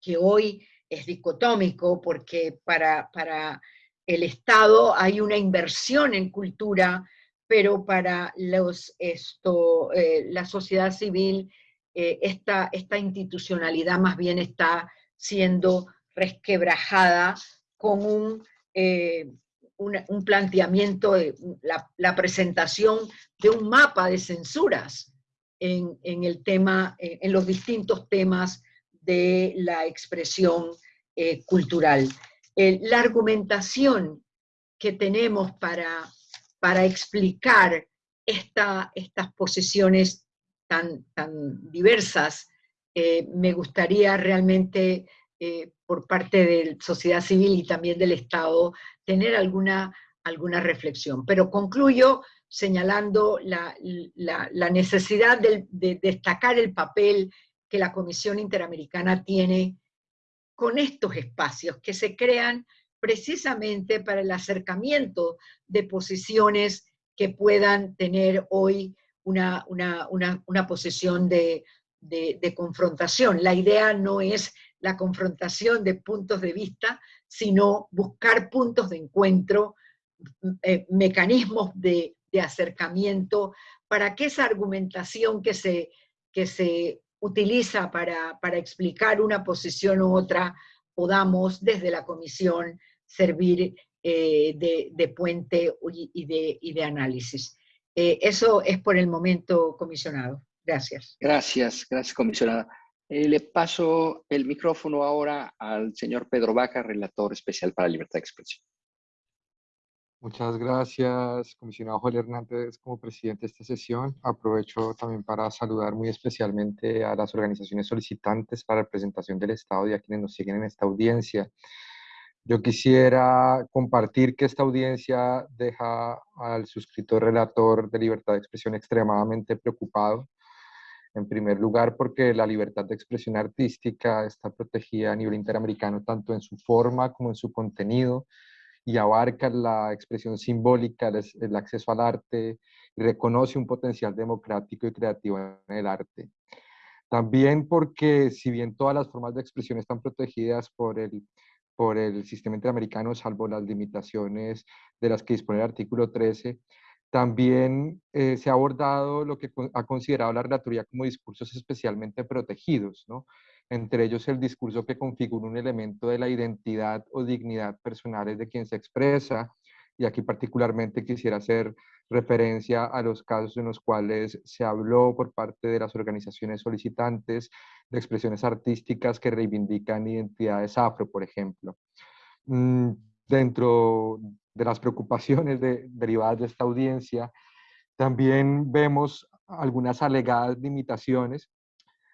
que hoy es dicotómico, porque para, para el Estado hay una inversión en cultura, pero para los, esto, eh, la sociedad civil eh, esta, esta institucionalidad más bien está siendo resquebrajada con un, eh, un, planteamiento, de la, presentación de un mapa de censuras en, el tema, en los distintos temas de la expresión la argumentación que tenemos para, para explicar esta, estas posiciones tan, tan diversas, eh, me gustaría realmente eh, por parte de la sociedad civil y también del Estado, tener alguna, alguna reflexión. Pero concluyo señalando la, necesidad de, destacar el papel que la Comisión Interamericana tiene con estos espacios que se crean precisamente para el acercamiento de posiciones que puedan tener hoy una, una, posición de, de, confrontación. La idea no es la confrontación de puntos de vista, sino buscar puntos de encuentro, eh, mecanismos de, acercamiento para que esa argumentación que se, que se utiliza para, explicar una posición u otra, podamos desde la comisión servir eh, de, puente y de, y de análisis. Eh, eso es por el momento, comisionado. Gracias. Gracias, gracias, comisionada. Eh, le paso el micrófono ahora al señor Pedro Vaca, relator especial para libertad de expresión. Muchas gracias, comisionado Joel Hernández, como presidente de esta sesión. Aprovecho también para saludar muy especialmente a las organizaciones solicitantes para la presentación del Estado y a quienes nos siguen en esta audiencia. Yo quisiera compartir que esta audiencia deja al suscriptor relator de libertad de expresión extremadamente preocupado en primer lugar, porque la libertad de expresión artística está protegida a nivel interamericano tanto en su forma como en su contenido y abarca la expresión simbólica, el, acceso al arte, y reconoce un potencial democrático y creativo en el arte. También porque si bien todas las formas de expresión están protegidas por el, por el sistema interamericano, salvo las limitaciones de las que dispone el artículo 13, también eh, se ha abordado lo que ha considerado la relatoría como discursos especialmente protegidos, ¿no? Entre ellos el discurso que configura un elemento de la identidad o dignidad personales de quien se expresa, y aquí particularmente quisiera hacer referencia a los casos en los cuales se habló por parte de las organizaciones solicitantes de expresiones artísticas que reivindican identidades afro, por ejemplo. Mm, dentro de las preocupaciones derivadas de esta audiencia, también vemos algunas alegadas limitaciones,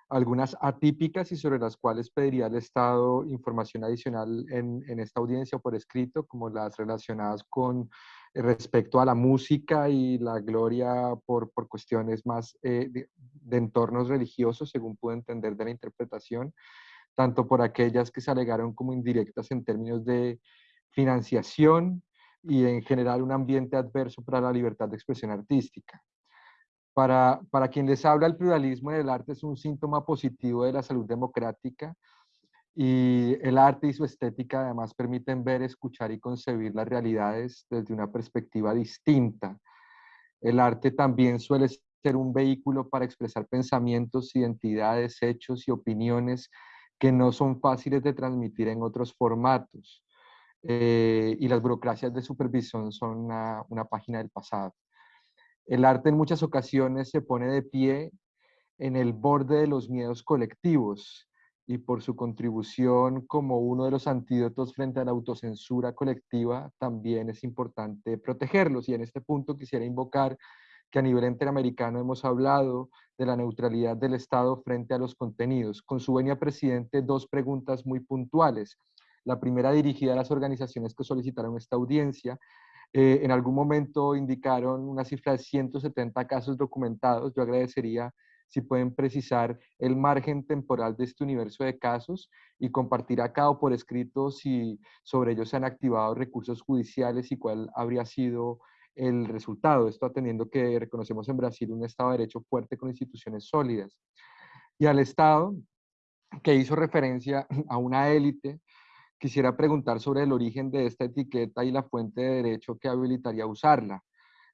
algunas atípicas y sobre las cuales pediría al Estado información adicional en, en esta audiencia por escrito, como las relacionadas con respecto a la música y la gloria por, por cuestiones más eh, de, de, entornos religiosos, según pude entender de la interpretación, tanto por aquellas que se alegaron como indirectas en términos de financiación y en general un ambiente adverso para la libertad de expresión artística. Para, para quien les habla, el pluralismo en el arte es un síntoma positivo de la salud democrática y el arte y su estética además permiten ver, escuchar y concebir las realidades desde una perspectiva distinta. El arte también suele ser un vehículo para expresar pensamientos, identidades, hechos y opiniones que no son fáciles de transmitir en otros formatos. Eh, y las burocracias de supervisión son una, una página del pasado. El arte en muchas ocasiones se pone de pie en el borde de los miedos colectivos y por su contribución como uno de los antídotos frente a la autocensura colectiva, también es importante protegerlos. Y en este punto quisiera invocar que a nivel interamericano hemos hablado de la neutralidad del Estado frente a los contenidos. Con su venia, presidente, dos preguntas muy puntuales. La primera dirigida a las organizaciones que solicitaron esta audiencia. Eh, en algún momento indicaron una cifra de 170 casos documentados. Yo agradecería si pueden precisar el margen temporal de este universo de casos y compartir acá o por escrito si sobre ellos se han activado recursos judiciales y cuál habría sido el resultado. Esto atendiendo que reconocemos en Brasil un Estado de Derecho fuerte con instituciones sólidas. Y al Estado, que hizo referencia a una élite, quisiera preguntar sobre el origen de esta etiqueta y la fuente de derecho que habilitaría usarla.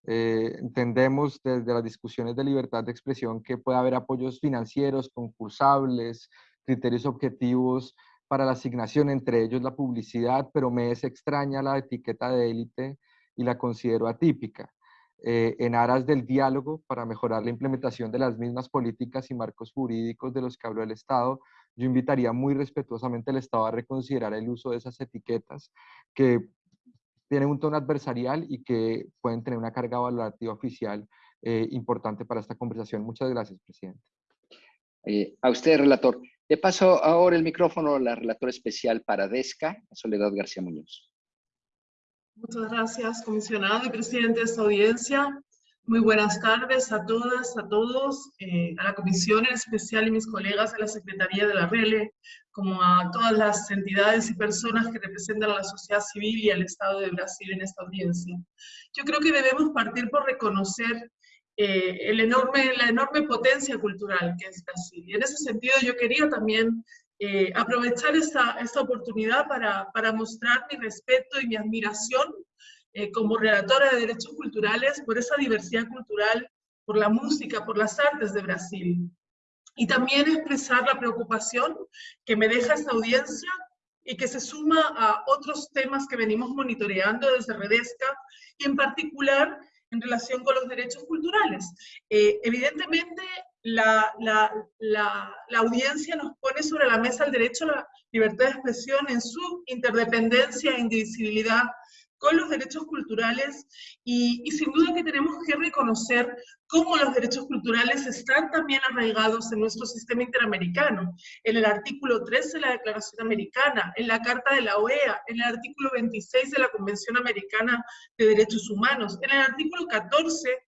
Eh, entendemos desde las discusiones de libertad de expresión que puede haber apoyos financieros, concursables, criterios objetivos para la asignación, entre ellos la publicidad, pero me es extraña la etiqueta de élite y la considero atípica. Eh, en aras del diálogo para mejorar la implementación de las mismas políticas y marcos jurídicos de los que habló el Estado, yo invitaría muy respetuosamente al Estado a reconsiderar el uso de esas etiquetas que tienen un tono adversarial y que pueden tener una carga valorativa oficial eh, importante para esta conversación. Muchas gracias, presidente. Eh, a usted, relator. Le paso ahora el micrófono a la relatora especial para DESCA, Soledad García Muñoz. Muchas gracias, comisionado y presidente de esta audiencia. Muy buenas tardes a todas, a todos, eh, a la comisión en especial y mis colegas de la Secretaría de la RELE, como a todas las entidades y personas que representan a la sociedad civil y al Estado de Brasil en esta audiencia. Yo creo que debemos partir por reconocer eh, el enorme, la enorme potencia cultural que es Brasil. Y en ese sentido yo quería también eh, aprovechar esta, esta oportunidad para, para mostrar mi respeto y mi admiración eh, como relatora de derechos culturales por esa diversidad cultural, por la música, por las artes de Brasil. Y también expresar la preocupación que me deja esta audiencia y que se suma a otros temas que venimos monitoreando desde Redesca, y en particular en relación con los derechos culturales. Eh, evidentemente, la, la, la, la, audiencia nos pone sobre la mesa el derecho a la libertad de expresión en su interdependencia e indivisibilidad con los derechos culturales y, y, sin duda que tenemos que reconocer cómo los derechos culturales están también arraigados en nuestro sistema interamericano, en el artículo 13 de la Declaración Americana, en la Carta de la OEA, en el artículo 26 de la Convención Americana de Derechos Humanos, en el artículo 14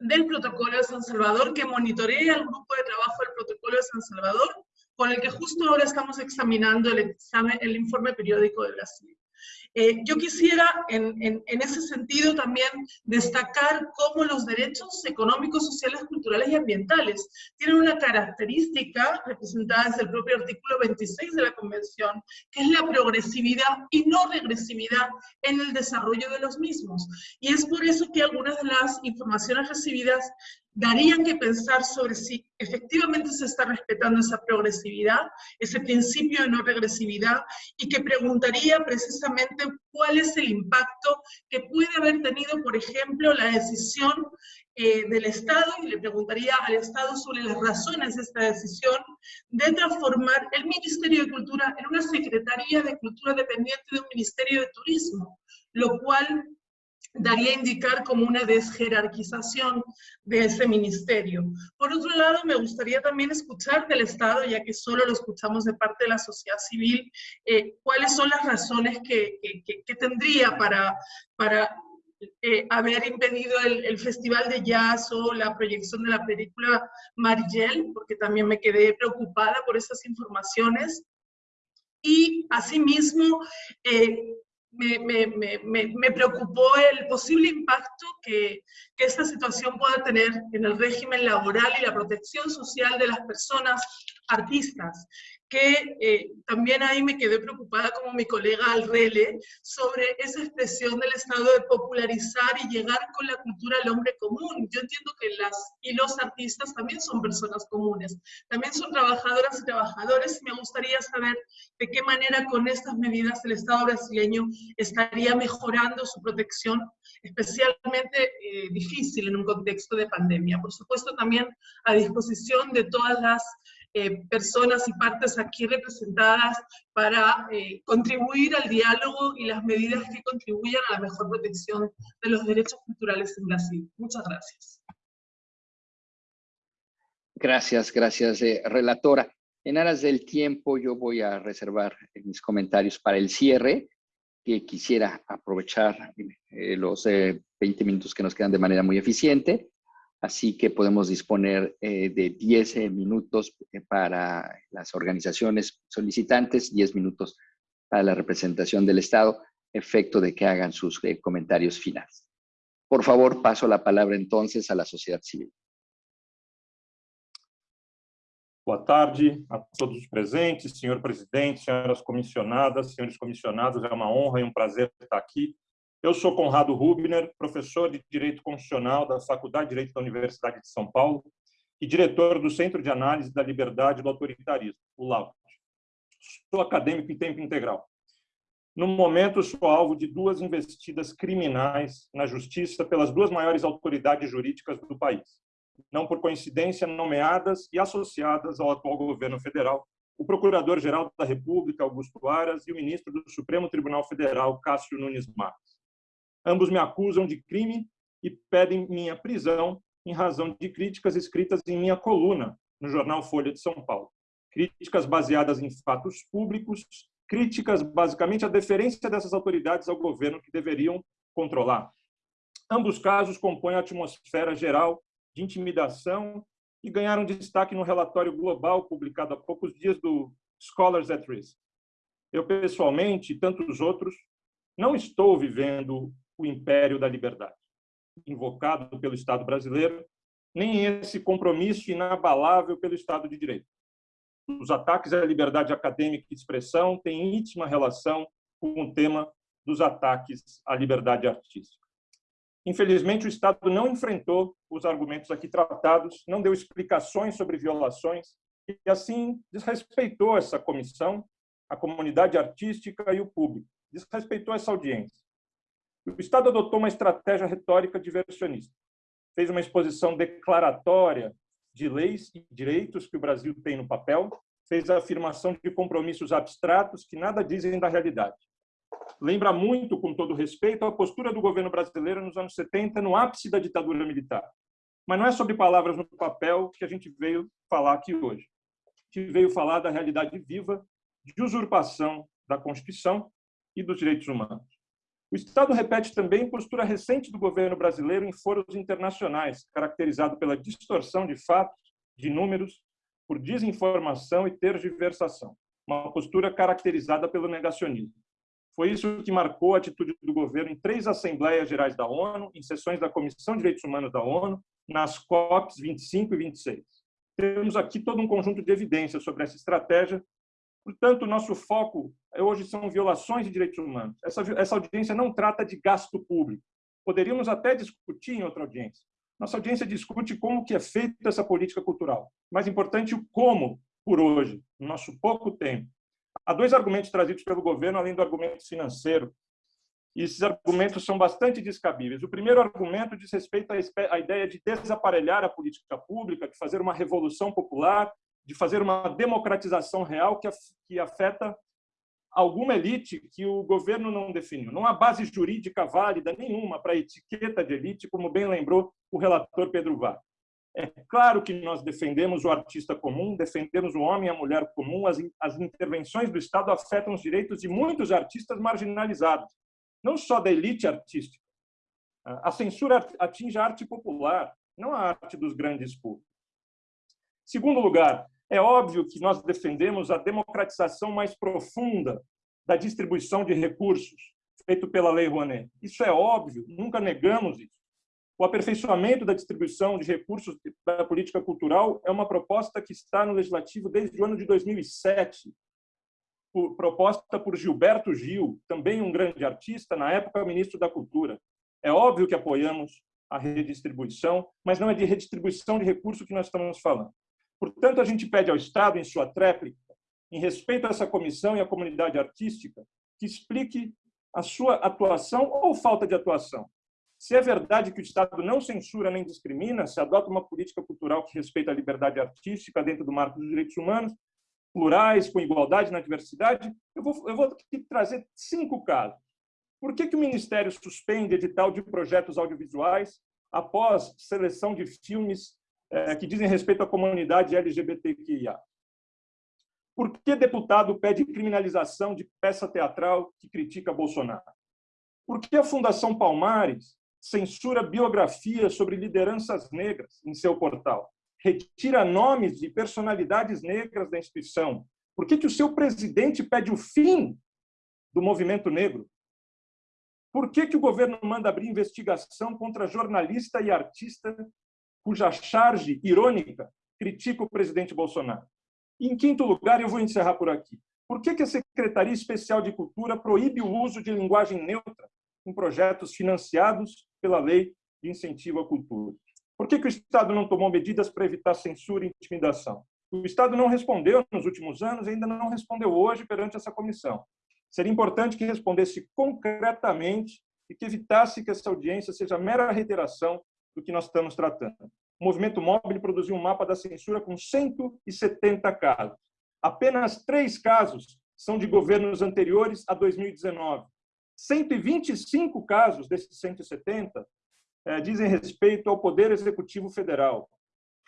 del Protocolo de San Salvador, que monitorea el grupo de trabajo del Protocolo de San Salvador, con el que justo ahora estamos examinando el, examen, el informe periódico de Brasil. Eh, yo quisiera en, en, ese sentido también destacar cómo los derechos económicos, sociales, culturales y ambientales tienen una característica representada desde el propio artículo 26 de la Convención, que es la progresividad y no regresividad en el desarrollo de los mismos. Y es por eso que algunas de las informaciones recibidas darían que pensar sobre si efectivamente se está respetando esa progresividad, ese principio de no regresividad, y que preguntaría precisamente cuál es el impacto que puede haber tenido, por ejemplo, la decisión eh, del Estado, y le preguntaría al Estado sobre las razones de esta decisión, de transformar el Ministerio de Cultura en una Secretaría de Cultura dependiente de un Ministerio de Turismo, lo cual daría a indicar como una desjerarquización de ese ministerio. Por otro lado, me gustaría también escuchar del Estado, ya que solo lo escuchamos de parte de la sociedad civil, eh, cuáles son las razones que, que, tendría para, para eh, haber impedido el, Festival de Jazz o la proyección de la película Marigel, porque también me quedé preocupada por esas informaciones. Y asimismo, eh, me, preocupó el posible impacto que, que, esta situación pueda tener en el régimen laboral y la protección social de las personas artistas que eh, también ahí me quedé preocupada como mi colega Alrele sobre esa expresión del Estado de popularizar y llegar con la cultura al hombre común. Yo entiendo que las y los artistas también son personas comunes, también son trabajadoras y trabajadores. Me gustaría saber de qué manera con estas medidas el Estado brasileño estaría mejorando su protección, especialmente eh, difícil en un contexto de pandemia. Por supuesto, también a disposición de todas las eh, personas y partes aquí representadas para eh, contribuir al diálogo y las medidas que contribuyan a la mejor protección de los derechos culturales en Brasil. Muchas gracias. Gracias, gracias, eh, relatora. En aras del tiempo, yo voy a reservar mis comentarios para el cierre, que quisiera aprovechar los 20 minutos que nos quedan de manera muy eficiente Así que podemos disponer eh, de 10 eh, minutos eh, para las organizaciones solicitantes, 10 minutos para la representación del Estado, efecto de que hagan sus comentarios finales. Por favor, paso la palabra entonces a la sociedad civil. Boa tarde a todos os presentes, senhor presidente, senhoras comissionadas, senhores comissionados, é uma honra e um prazer estar aqui Eu sou Conrado Rubner, professor de Direito Constitucional da Faculdade de Direito da Universidade de São Paulo e diretor do Centro de Análise da Liberdade e do Autoritarismo, o LAUT. Sou acadêmico em tempo integral. No momento, sou alvo de duas investidas criminais na justiça pelas duas maiores autoridades jurídicas do país, não por coincidência nomeadas e associadas ao atual governo federal, o Procurador-Geral da República, Augusto Aras, e o ministro do Supremo Tribunal Federal, Cássio Nunes Marques. Ambos me acusam de crime e pedem minha prisão em razão de críticas escritas em minha coluna no jornal Folha de São Paulo. Críticas baseadas em fatos públicos, críticas basicamente à deferência dessas autoridades ao governo que deveriam controlar. Ambos casos compõem a atmosfera geral de intimidação e ganharam destaque no relatório global publicado há poucos dias do Scholars at Risk. Eu, pessoalmente, e tantos outros, não estou vivendo o império da liberdade, invocado pelo Estado brasileiro, nem esse compromisso inabalável pelo Estado de Direito. Os ataques à liberdade acadêmica e expressão têm íntima relação com o tema dos ataques à liberdade artística. Infelizmente, o Estado não enfrentou os argumentos aqui tratados, não deu explicações sobre violações e, assim, desrespeitou essa comissão, a comunidade artística e o público, desrespeitou essa audiência. O Estado adotou uma estratégia retórica diversionista. Fez uma exposição declaratória de leis e direitos que o Brasil tem no papel, fez a afirmação de compromissos abstratos que nada dizem da realidade. Lembra muito, com todo respeito, a postura do governo brasileiro nos anos 70, no ápice da ditadura militar. Mas não é sobre palavras no papel que a gente veio falar aqui hoje. A gente veio falar da realidade viva de usurpação da Constituição e dos direitos humanos. O Estado repete também postura recente do governo brasileiro em foros internacionais, caracterizado pela distorção de fatos, de números, por desinformação e tergiversação, uma postura caracterizada pelo negacionismo. Foi isso que marcou a atitude do governo em três Assembleias Gerais da ONU, em sessões da Comissão de Direitos Humanos da ONU, nas COPs 25 e 26. Temos aqui todo um conjunto de evidências sobre essa estratégia. Portanto, nosso foco hoje são violações de direitos humanos. Essa, essa audiência não trata de gasto público. Poderíamos até discutir em outra audiência. Nossa audiência discute como que é feita essa política cultural. Mais importante, o como, por hoje, no nosso pouco tempo. Há dois argumentos trazidos pelo governo, além do argumento financeiro, e esses argumentos são bastante descabíveis. O primeiro argumento diz respeito à ideia de desaparelhar a política pública, de fazer uma revolução popular, de fazer uma democratização real que afeta alguma elite que o governo não definiu. Não há base jurídica válida nenhuma para a etiqueta de elite, como bem lembrou o relator Pedro Vá. É claro que nós defendemos o artista comum, defendemos o homem e a mulher comum. As, as intervenções do Estado afetam os direitos de muitos artistas marginalizados, não só da elite artística. A censura atinge a arte popular, não a arte dos grandes públicos. Segundo lugar, é óbvio que nós defendemos a democratização mais profunda da distribuição de recursos, feito pela Lei Rouanet. Isso é óbvio, nunca negamos isso. O aperfeiçoamento da distribuição de recursos da política cultural é uma proposta que está no Legislativo desde o ano de 2007, proposta por Gilberto Gil, também um grande artista, na época ministro da Cultura. É óbvio que apoiamos a redistribuição, mas não é de redistribuição de recursos que nós estamos falando. Portanto, a gente pede ao Estado, em sua tréplica, em respeito a essa comissão e à comunidade artística, que explique a sua atuação ou falta de atuação se é verdade que o Estado não censura nem discrimina, se adota uma política cultural que respeita a liberdade artística dentro do marco dos direitos humanos, plurais, com igualdade na diversidade, eu vou, eu vou trazer cinco casos. Por que, que o Ministério suspende edital de projetos audiovisuais após seleção de filmes que dizem respeito à comunidade LGBTQIA? Por que deputado pede criminalização de peça teatral que critica Bolsonaro? Por que a Fundação Palmares censura biografias sobre lideranças negras em seu portal, retira nomes de personalidades negras da instituição. Por que, que o seu presidente pede o fim do movimento negro? Por que, que o governo manda abrir investigação contra jornalista e artista cuja charge irônica critica o presidente Bolsonaro? Em quinto lugar, eu vou encerrar por aqui. Por que, a Secretaria Especial de Cultura proíbe o uso de linguagem neutra em projetos financiados pela Lei de Incentivo à Cultura. Por que o Estado não tomou medidas para evitar censura e intimidação? O Estado não respondeu nos últimos anos e ainda não respondeu hoje perante essa comissão. Seria importante que respondesse concretamente e que evitasse que essa audiência seja mera reiteração do que nós estamos tratando. O Movimento Móvel produziu um mapa da censura com 170 casos. Apenas três casos são de governos anteriores a 2019. 125 casos desses 170 eh, dizem respeito ao Poder Executivo Federal.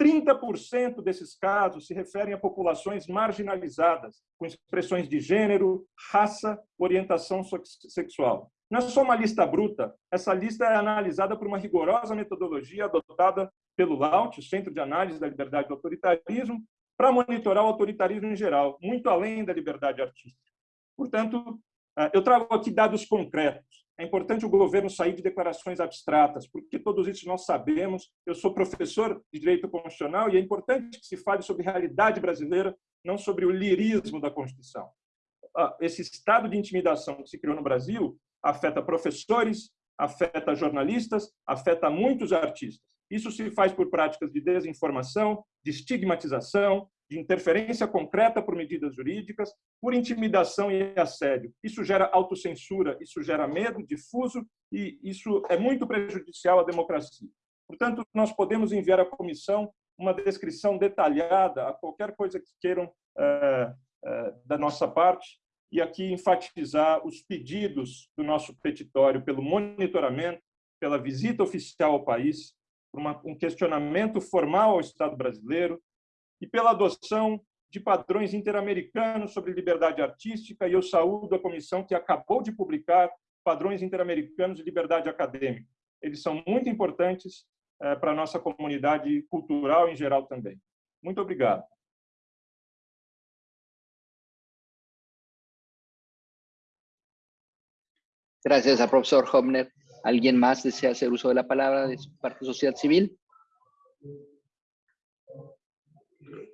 30% desses casos se referem a populações marginalizadas, com expressões de gênero, raça, orientação sexual. Não é só uma lista bruta, essa lista é analisada por uma rigorosa metodologia adotada pelo LAUT, o Centro de Análise da Liberdade do Autoritarismo, para monitorar o autoritarismo em geral, muito além da liberdade artística. Portanto, ah, eu trago aqui dados concretos. É importante o governo sair de declarações abstratas, porque todos isso nós sabemos. Eu sou professor de direito constitucional e é importante que se fale sobre a realidade brasileira, não sobre o lirismo da Constituição. Ah, esse estado de intimidação que se criou no Brasil afeta professores, afeta jornalistas, afeta muitos artistas. Isso se faz por práticas de desinformação, de estigmatização, de interferência concreta por medidas jurídicas, por intimidação e assédio. Isso gera autocensura, isso gera medo difuso e isso é muito prejudicial à democracia. Portanto, nós podemos enviar à comissão uma descrição detalhada a qualquer coisa que queiram é, é, da nossa parte e aqui enfatizar os pedidos do nosso petitório pelo monitoramento, pela visita oficial ao país, por uma, um questionamento formal ao Estado brasileiro, e pela adoção de padrões interamericanos sobre liberdade artística, e eu saúdo a comissão que acabou de publicar padrões interamericanos de liberdade acadêmica. Eles são muito importantes eh, para a nossa comunidade cultural em geral também. Muito obrigado. Gracias al profesor Hobner. ¿Alguien más desea hacer uso de la palabra de parte sociedad civil?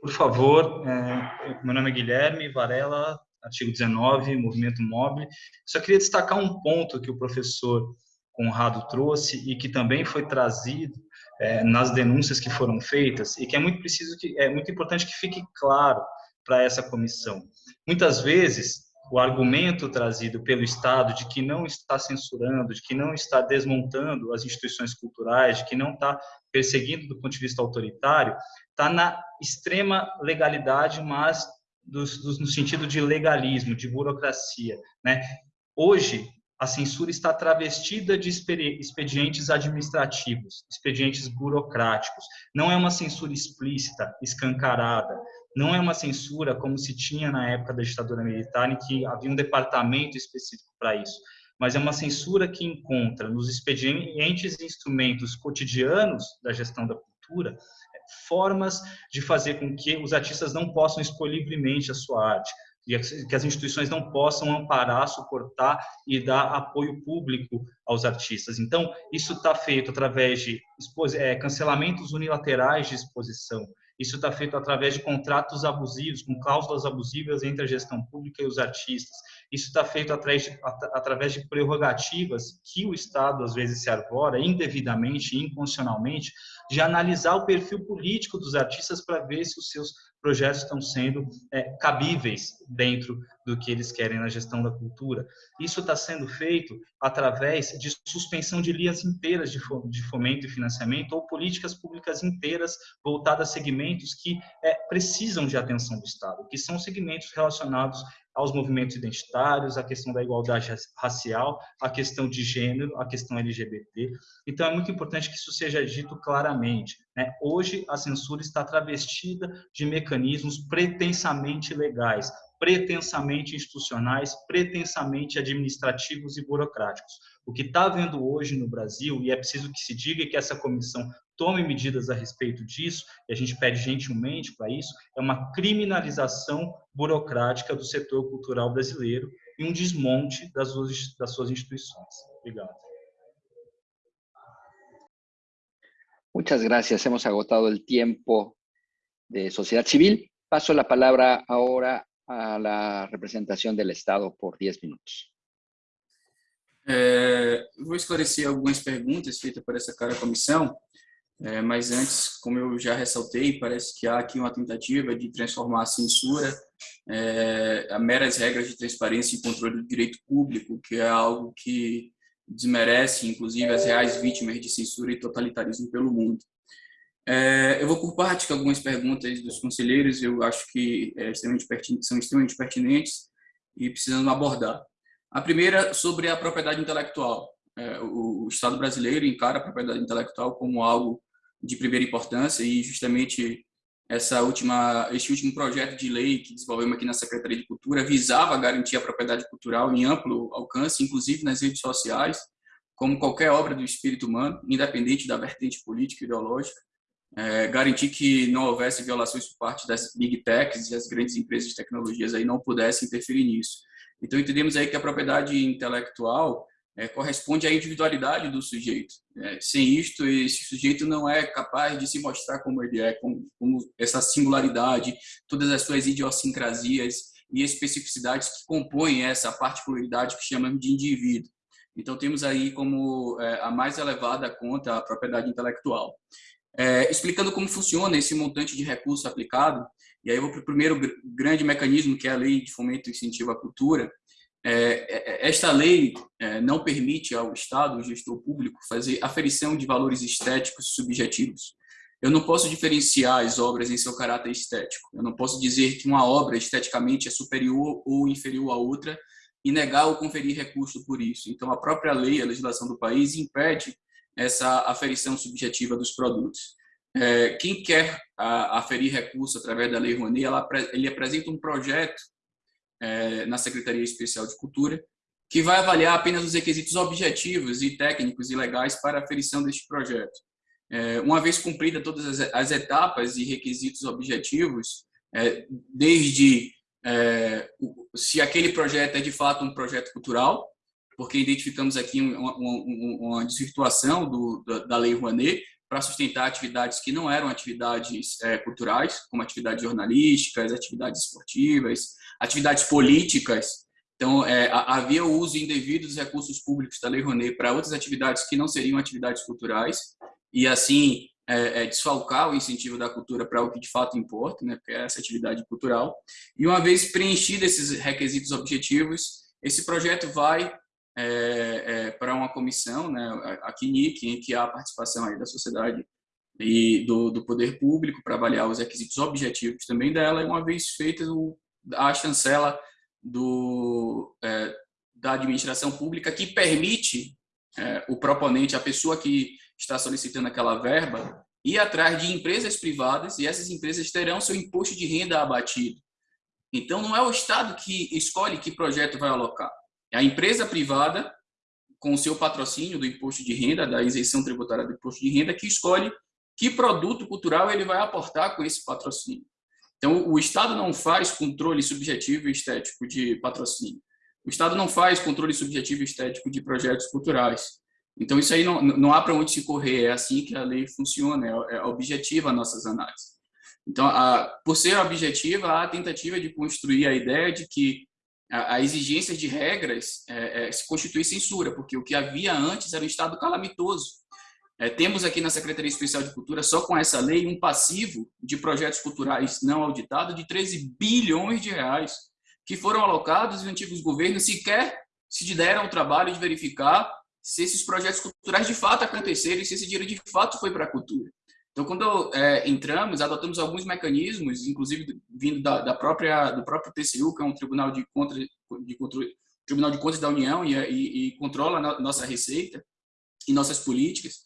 Por favor, é, meu nome é Guilherme Varela, artigo 19, Movimento Móvel. Só queria destacar um ponto que o professor Conrado trouxe e que também foi trazido é, nas denúncias que foram feitas e que é muito preciso que é muito importante que fique claro para essa comissão. Muitas vezes o argumento trazido pelo Estado de que não está censurando, de que não está desmontando as instituições culturais, de que não está perseguindo do ponto de vista autoritário, está na extrema legalidade, mas do, do, no sentido de legalismo, de burocracia. Né? Hoje, a censura está travestida de expedientes administrativos, expedientes burocráticos. Não é uma censura explícita, escancarada. Não é uma censura como se tinha na época da ditadura militar, em que havia um departamento específico para isso. Mas é uma censura que encontra nos expedientes e instrumentos cotidianos da gestão da cultura formas de fazer com que os artistas não possam expor livremente a sua arte, que as instituições não possam amparar, suportar e dar apoio público aos artistas. Então, isso está feito através de é, cancelamentos unilaterais de exposição, isso está feito através de contratos abusivos, com cláusulas abusivas entre a gestão pública e os artistas. Isso está feito através de, através de prerrogativas que o Estado, às vezes, se arvora indevidamente inconstitucionalmente, de analisar o perfil político dos artistas para ver se os seus projetos estão sendo é, cabíveis dentro do que eles querem na gestão da cultura. Isso está sendo feito através de suspensão de linhas inteiras de fomento e financiamento ou políticas públicas inteiras voltadas a segmentos que é, precisam de atenção do Estado, que são segmentos relacionados aos movimentos identitários, a questão da igualdade racial, a questão de gênero, a questão LGBT. Então, é muito importante que isso seja dito claramente. Né? Hoje, a censura está travestida de mecanismos pretensamente legais, pretensamente institucionais, pretensamente administrativos e burocráticos. O que está havendo hoje no Brasil, e é preciso que se diga que essa comissão tome medidas a respeito disso, e a gente pede gentilmente para isso, é uma criminalização burocrática do setor cultural brasileiro e um desmonte das suas, das suas instituições. Obrigado. Muchas gracias. Hemos agotado el tiempo de sociedad civil. Paso la palabra ahora a la representación del Estado por 10 minutos. É, vou esclarecer algumas perguntas feitas por essa cara comissão. É, mas antes, como eu já ressaltei, parece que há aqui uma tentativa de transformar a censura é, a meras regras de transparência e controle do direito público, que é algo que desmerece, inclusive, as reais vítimas de censura e totalitarismo pelo mundo. É, eu vou por parte com algumas perguntas dos conselheiros, eu acho que é extremamente são extremamente pertinentes e precisamos abordar. A primeira sobre a propriedade intelectual. É, o Estado brasileiro encara a propriedade intelectual como algo de primeira importância e justamente essa última, este último projeto de lei que desenvolvemos aqui na Secretaria de Cultura visava garantir a propriedade cultural em amplo alcance, inclusive nas redes sociais, como qualquer obra do espírito humano, independente da vertente política e ideológica, é, garantir que não houvesse violações por parte das big techs e as grandes empresas de tecnologias aí não pudessem interferir nisso. Então entendemos aí que a propriedade intelectual é, corresponde à individualidade do sujeito. É, sem isto, esse sujeito não é capaz de se mostrar como ele é, como, como essa singularidade, todas as suas idiosincrasias e especificidades que compõem essa particularidade que chamamos de indivíduo. Então, temos aí como é, a mais elevada conta a propriedade intelectual. É, explicando como funciona esse montante de recurso aplicado, e aí eu vou para o primeiro grande mecanismo, que é a Lei de Fomento e Incentivo à Cultura, é, é, esta lei é, não permite ao Estado, o gestor público, fazer aferição de valores estéticos subjetivos. Eu não posso diferenciar as obras em seu caráter estético. Eu não posso dizer que uma obra esteticamente é superior ou inferior à outra e negar ou conferir recurso por isso. Então, a própria lei, a legislação do país, impede essa aferição subjetiva dos produtos. quem quer aferir recurso através da Lei Rouanet, ele apresenta um projeto é, na Secretaria Especial de Cultura, que vai avaliar apenas os requisitos objetivos e técnicos e legais para a aferição deste projeto. É, uma vez cumprida todas as, as, etapas e requisitos objetivos, é, desde é, se aquele projeto é de fato um projeto cultural, porque identificamos aqui uma, uma, uma desvirtuação do, da, Lei Rouanet para sustentar atividades que não eram atividades é, culturais, como atividades jornalísticas, atividades esportivas, atividades políticas. Então, é, havia o uso indevido dos recursos públicos da Lei Rouanet para outras atividades que não seriam atividades culturais, e assim é, é, desfalcar o incentivo da cultura para o que de fato importa, né, que é essa atividade cultural. E uma vez preenchidos esses requisitos objetivos, esse projeto vai é, é, para uma comissão, né, a CNIC, em que há a participação aí da sociedade e do, do poder público para avaliar os requisitos objetivos também dela, e uma vez feita a chancela do, é, da administração pública que permite é, o proponente, a pessoa que está solicitando aquela verba, ir atrás de empresas privadas e essas empresas terão seu imposto de renda abatido. Então, não é o Estado que escolhe que projeto vai alocar. A empresa privada, com o seu patrocínio do imposto de renda, da isenção tributária do imposto de renda, que escolhe que produto cultural ele vai aportar com esse patrocínio. Então, o Estado não faz controle subjetivo e estético de patrocínio. O Estado não faz controle subjetivo e estético de projetos culturais. Então, isso aí não, não há para onde se correr, é assim que a lei funciona, é, é objetiva nossas análises. Então, a, por ser objetiva, há a tentativa de construir a ideia de que a, a exigência de regras é, é, se constitui censura, porque o que havia antes era um estado calamitoso. É, temos aqui na Secretaria Especial de Cultura, só com essa lei, um passivo de projetos culturais não auditados de 13 bilhões de reais, que foram alocados e antigos governos sequer se deram o trabalho de verificar se esses projetos culturais de fato aconteceram e se esse dinheiro de fato foi para a cultura. Então, quando é, entramos, adotamos alguns mecanismos, inclusive vindo da, da, própria do próprio TCU, que é um tribunal de contra, de controle, tribunal de contas da União e, e, e controla a nossa receita e nossas políticas,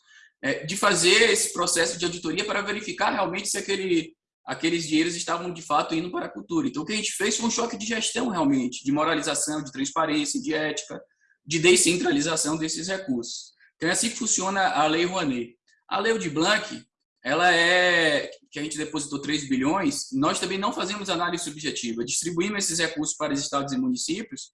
é, de fazer esse processo de auditoria para verificar realmente se aquele aqueles dinheiros estavam de fato indo para a cultura. Então, o que a gente fez foi um choque de gestão realmente, de moralização, de transparência, de ética, de descentralização desses recursos. Então, é assim que funciona a Lei Rouanet. A Lei de Blanc, ela é que a gente depositou 3 bilhões, nós também não fazemos análise subjetiva, distribuímos esses recursos para os estados e municípios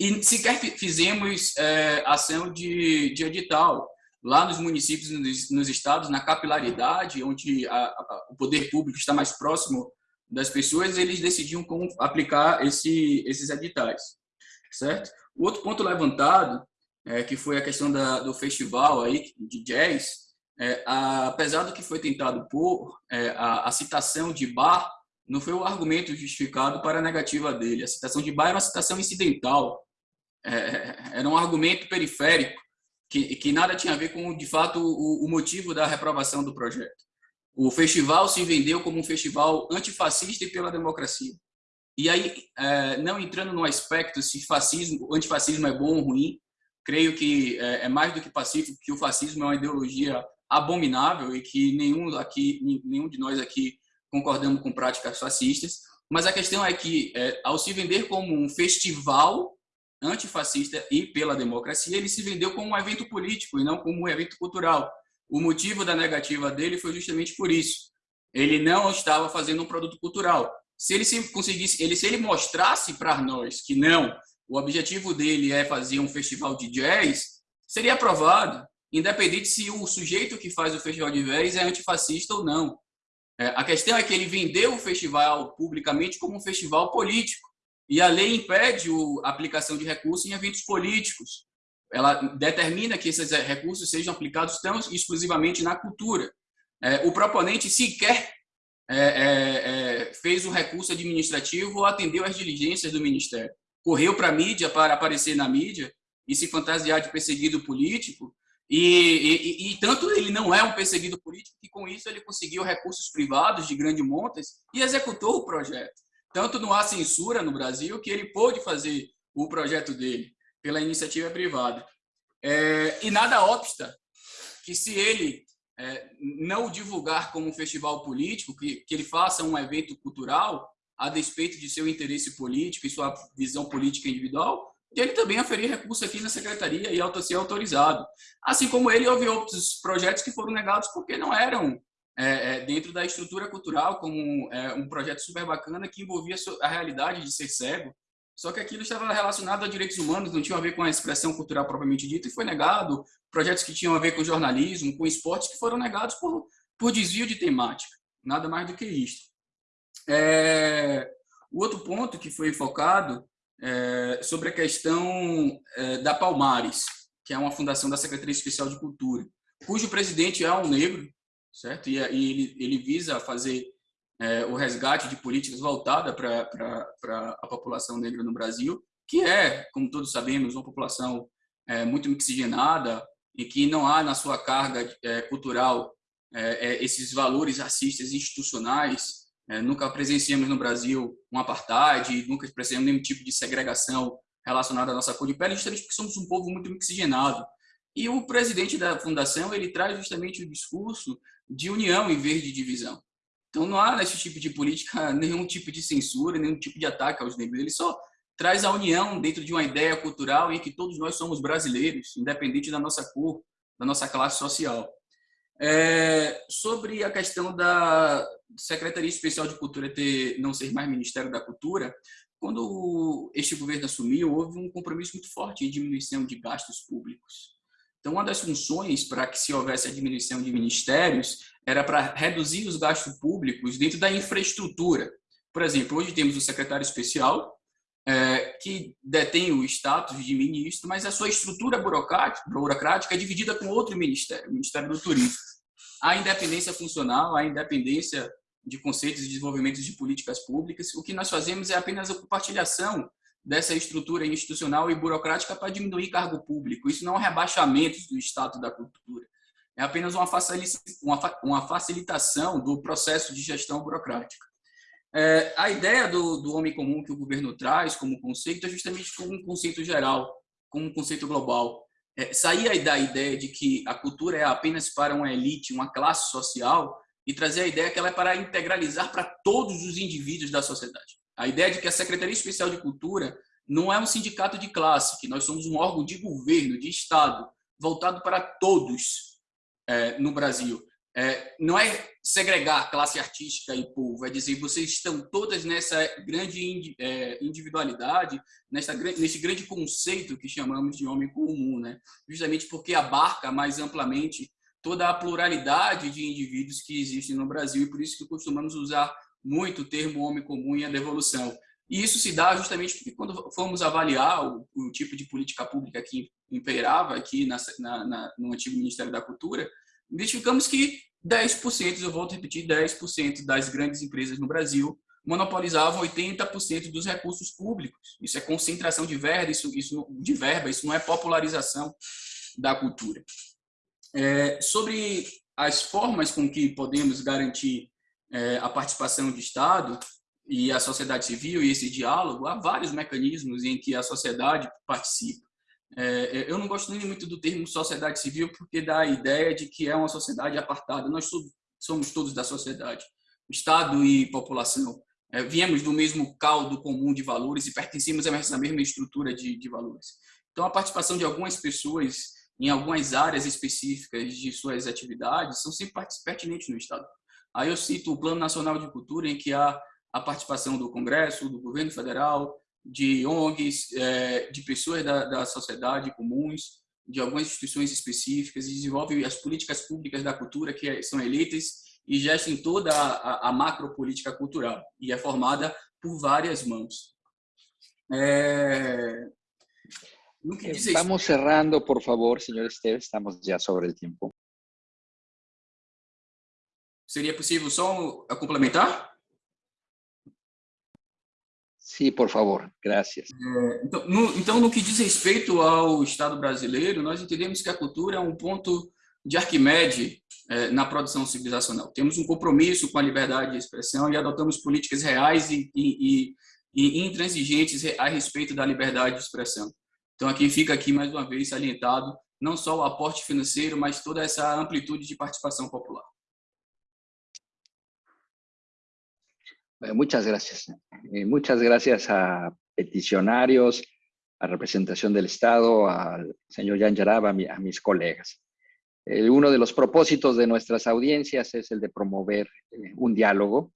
e sequer fizemos é, ação de, de edital. Lá nos municípios, nos, nos estados, na capilaridade, onde a, a, o poder público está mais próximo das pessoas, eles decidiam como aplicar esse, esses editais, certo? O outro ponto levantado, é, que foi a questão da, do festival aí de jazz, é, a, apesar do que foi tentado por é, a, a, citação de Bar não foi o argumento justificado para a negativa dele. A citação de Bar era uma citação incidental, é, era um argumento periférico que, que nada tinha a ver com, de fato, o, o motivo da reprovação do projeto. O festival se vendeu como um festival antifascista e pela democracia. E aí, é, não entrando no aspecto se fascismo, antifascismo é bom ou ruim, creio que é, é mais do que pacífico, que o fascismo é uma ideologia abominável e que nenhum aqui, nenhum de nós aqui concordamos com práticas fascistas. Mas a questão é que, é, ao se vender como um festival antifascista e pela democracia, ele se vendeu como um evento político e não como um evento cultural. O motivo da negativa dele foi justamente por isso. Ele não estava fazendo um produto cultural, se ele se conseguisse, ele se ele mostrasse para nós que não, o objetivo dele é fazer um festival de jazz, seria aprovado, independente se o sujeito que faz o festival de jazz é antifascista ou não. É, a questão é que ele vendeu o festival publicamente como um festival político e a lei impede a aplicação de recursos em eventos políticos. Ela determina que esses recursos sejam aplicados tão exclusivamente na cultura. É, o proponente sequer é, é, é, fez o recurso administrativo ou atendeu às diligências do Ministério. Correu para a mídia para aparecer na mídia e se fantasiar de perseguido político, e, e, e, tanto ele não é um perseguido político que com isso ele conseguiu recursos privados de grande montas e executou o projeto. Tanto não há censura no Brasil que ele pôde fazer o projeto dele pela iniciativa privada. É, e nada obsta que se ele é, não divulgar como um festival político, que, que ele faça um evento cultural a despeito de seu interesse político e sua visão política individual, e ele também aferir recurso aqui na secretaria e ser autorizado. Assim como ele, houve outros projetos que foram negados porque não eram é, é, dentro da estrutura cultural, como é, um projeto super bacana que envolvia a realidade de ser cego, só que aquilo estava relacionado a direitos humanos, não tinha a ver com a expressão cultural propriamente dita, e foi negado. Projetos que tinham a ver com jornalismo, com esportes, que foram negados por, por desvio de temática. Nada mais do que isso. É, o outro ponto que foi focado é sobre a questão é, da Palmares, que é uma fundação da Secretaria Especial de Cultura, cujo presidente é um negro, certo? E, e ele, ele visa fazer é, o resgate de políticas voltadas para a população negra no Brasil, que é, como todos sabemos, uma população muito mixigenada e que não há na sua carga cultural esses valores racistas institucionais. É, nunca presenciamos no Brasil um apartheid, nunca presenciamos nenhum tipo de segregação relacionada à nossa cor de pele, justamente porque somos um povo muito mixigenado. E o presidente da fundação ele traz justamente o discurso de união em vez de divisão. Então não há nesse tipo de política nenhum tipo de censura, nenhum tipo de ataque aos negros. Ele só traz a união dentro de uma ideia cultural em que todos nós somos brasileiros, independente da nossa cor, da nossa classe social. É, sobre a questão da Secretaria Especial de Cultura ter não ser mais Ministério da Cultura, quando este governo assumiu, houve um compromisso muito forte em diminuição de gastos públicos. Então, uma das funções para que se houvesse a diminuição de ministérios era para reduzir os gastos públicos dentro da infraestrutura. Por exemplo, hoje temos o secretário especial, é, que detém o status de ministro, mas a sua estrutura burocrática, burocrática é dividida com outro ministério, o Ministério do Turismo. Há independência funcional, há independência de conceitos de desenvolvimento de políticas públicas. O que nós fazemos é apenas a compartilhação dessa estrutura institucional e burocrática para diminuir cargo público. Isso não é um rebaixamento do status da cultura é apenas uma facilitação do processo de gestão burocrática. É, a ideia do, do homem comum que o governo traz como conceito é justamente como um conceito geral, como um conceito global. É, sair da ideia de que a cultura é apenas para uma elite, uma classe social, e trazer a ideia que ela é para integralizar para todos os indivíduos da sociedade. A ideia de que a Secretaria Especial de Cultura não é um sindicato de classe, que nós somos um órgão de governo, de Estado, voltado para todos, é, no Brasil. É, não é segregar classe artística e povo, é dizer vocês estão todas nessa grande é, individualidade, nessa, nesse grande conceito que chamamos de homem comum, né? justamente porque abarca mais amplamente toda a pluralidade de indivíduos que existem no Brasil e por isso que costumamos usar muito o termo homem comum e a devolução. E isso se dá justamente porque quando fomos avaliar o, o tipo de política pública que imperava aqui na, na, na, no antigo Ministério da Cultura, identificamos que 10%, eu volto a repetir, 10% das grandes empresas no Brasil monopolizavam 80% dos recursos públicos. Isso é concentração de verba, isso, isso, de verba, isso não é popularização da cultura. É, sobre as formas com que podemos garantir é, a participação do Estado e a sociedade civil e esse diálogo, há vários mecanismos em que a sociedade participa. É, é, eu não gosto nem muito do termo sociedade civil porque dá a ideia de que é uma sociedade apartada. Nós somos todos da sociedade, Estado e população. É, viemos do mesmo caldo comum de valores e pertencemos a essa mesma estrutura de, de valores. Então, a participação de algumas pessoas em algumas áreas específicas de suas atividades são sempre pertinentes no Estado. Aí eu cito o Plano Nacional de Cultura, em que há a participação do Congresso, do governo federal, de ONGs, é, de pessoas da, da sociedade comuns, de algumas instituições específicas e desenvolve as políticas públicas da cultura que é, são eleitas e gestem toda a, a, a macropolítica cultural e é formada por várias mãos. É... Vamos cerrando, por favor, senhor Esteves, estamos já sobre o tempo. Seria possível só complementar? Sim, por favor, graças. É, então, no, então, no que diz respeito ao Estado brasileiro, nós entendemos que a cultura é um ponto de Arquimedes é, na produção civilizacional. Temos um compromisso com a liberdade de expressão e adotamos políticas reais e, e, e, intransigentes a respeito da liberdade de expressão. Então, aqui fica aqui mais uma vez salientado não só o aporte financeiro, mas toda essa amplitude de participação popular. Muchas gracias. Eh, muchas gracias a peticionarios, a representación del Estado, al señor Jan Yarab, a, mis colegas. Eh, uno de los propósitos de nuestras audiencias es el de promover un diálogo,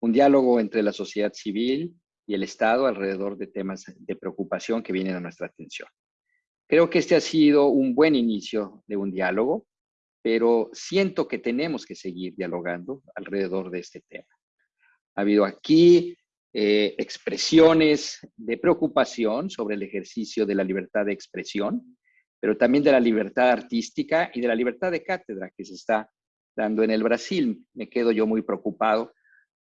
un diálogo entre la sociedad civil, y el Estado alrededor de temas de preocupación que vienen a nuestra atención. Creo que este ha sido un buen inicio de un diálogo, pero siento que tenemos que seguir dialogando alrededor de este tema. Ha habido aquí eh, expresiones de preocupación sobre el ejercicio de la libertad de expresión, pero también de la libertad artística y de la libertad de cátedra que se está dando en el Brasil. Me quedo yo muy preocupado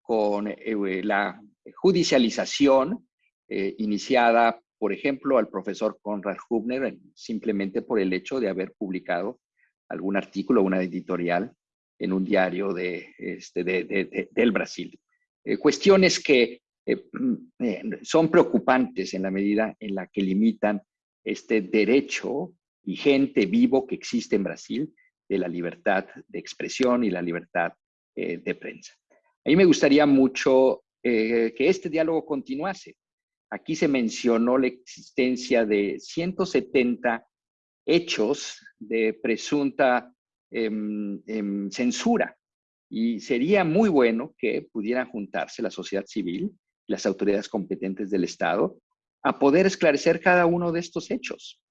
con eh, la judicialización eh, iniciada, por ejemplo, al profesor Conrad Hubner, simplemente por el hecho de haber publicado algún artículo, una editorial en un diario de, este, del Brasil. Eh, cuestiones que son preocupantes en la medida en la que limitan este derecho vigente, vivo que existe en Brasil de la libertad de expresión y la libertad eh, de prensa. A mí me gustaría mucho eh, que este diálogo continuase. Aquí se mencionó la existencia de 170 hechos de presunta em, em, censura y sería muy bueno que pudieran juntarse la sociedad civil las autoridades competentes del Estado a poder esclarecer cada uno de estos hechos.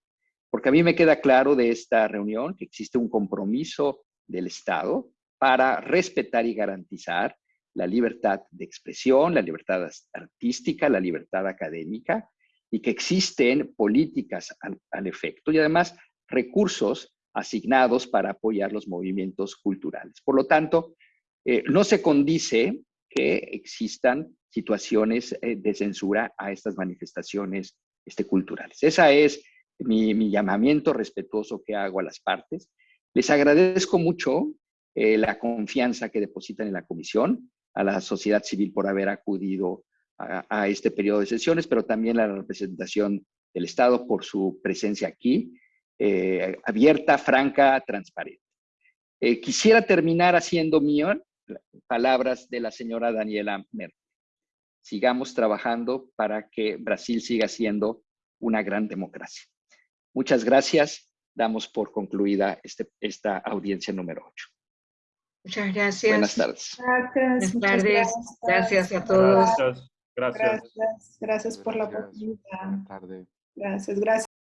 Porque a mí me queda claro de esta reunión que existe un compromiso del Estado para respetar y garantizar la libertad de expresión, la libertad artística, la libertad académica, y que existen políticas al, efecto y además recursos asignados para apoyar los movimientos culturales. Por lo tanto, eh, no se condice que existan situaciones eh, de censura a estas manifestaciones este, culturales. Esa es mi, llamamiento respetuoso que hago a las partes. Les agradezco mucho eh, la confianza que depositan en la comisión, a la sociedad civil por haber acudido a, este periodo de sesiones, pero también a la representación del Estado por su presencia aquí, abierta, franca, transparente. Quisiera terminar haciendo mío palabras de la señora Daniela Merkel. Sigamos trabajando para que Brasil siga siendo una gran democracia. Muchas gracias. Damos por concluida este, esta audiencia número 8. Muchas gracias. Buenas tardes. Gracias. Buenas tardes. Gracias. a todos. Gracias. Gracias, gracias por la oportunidad. Gracias, gracias.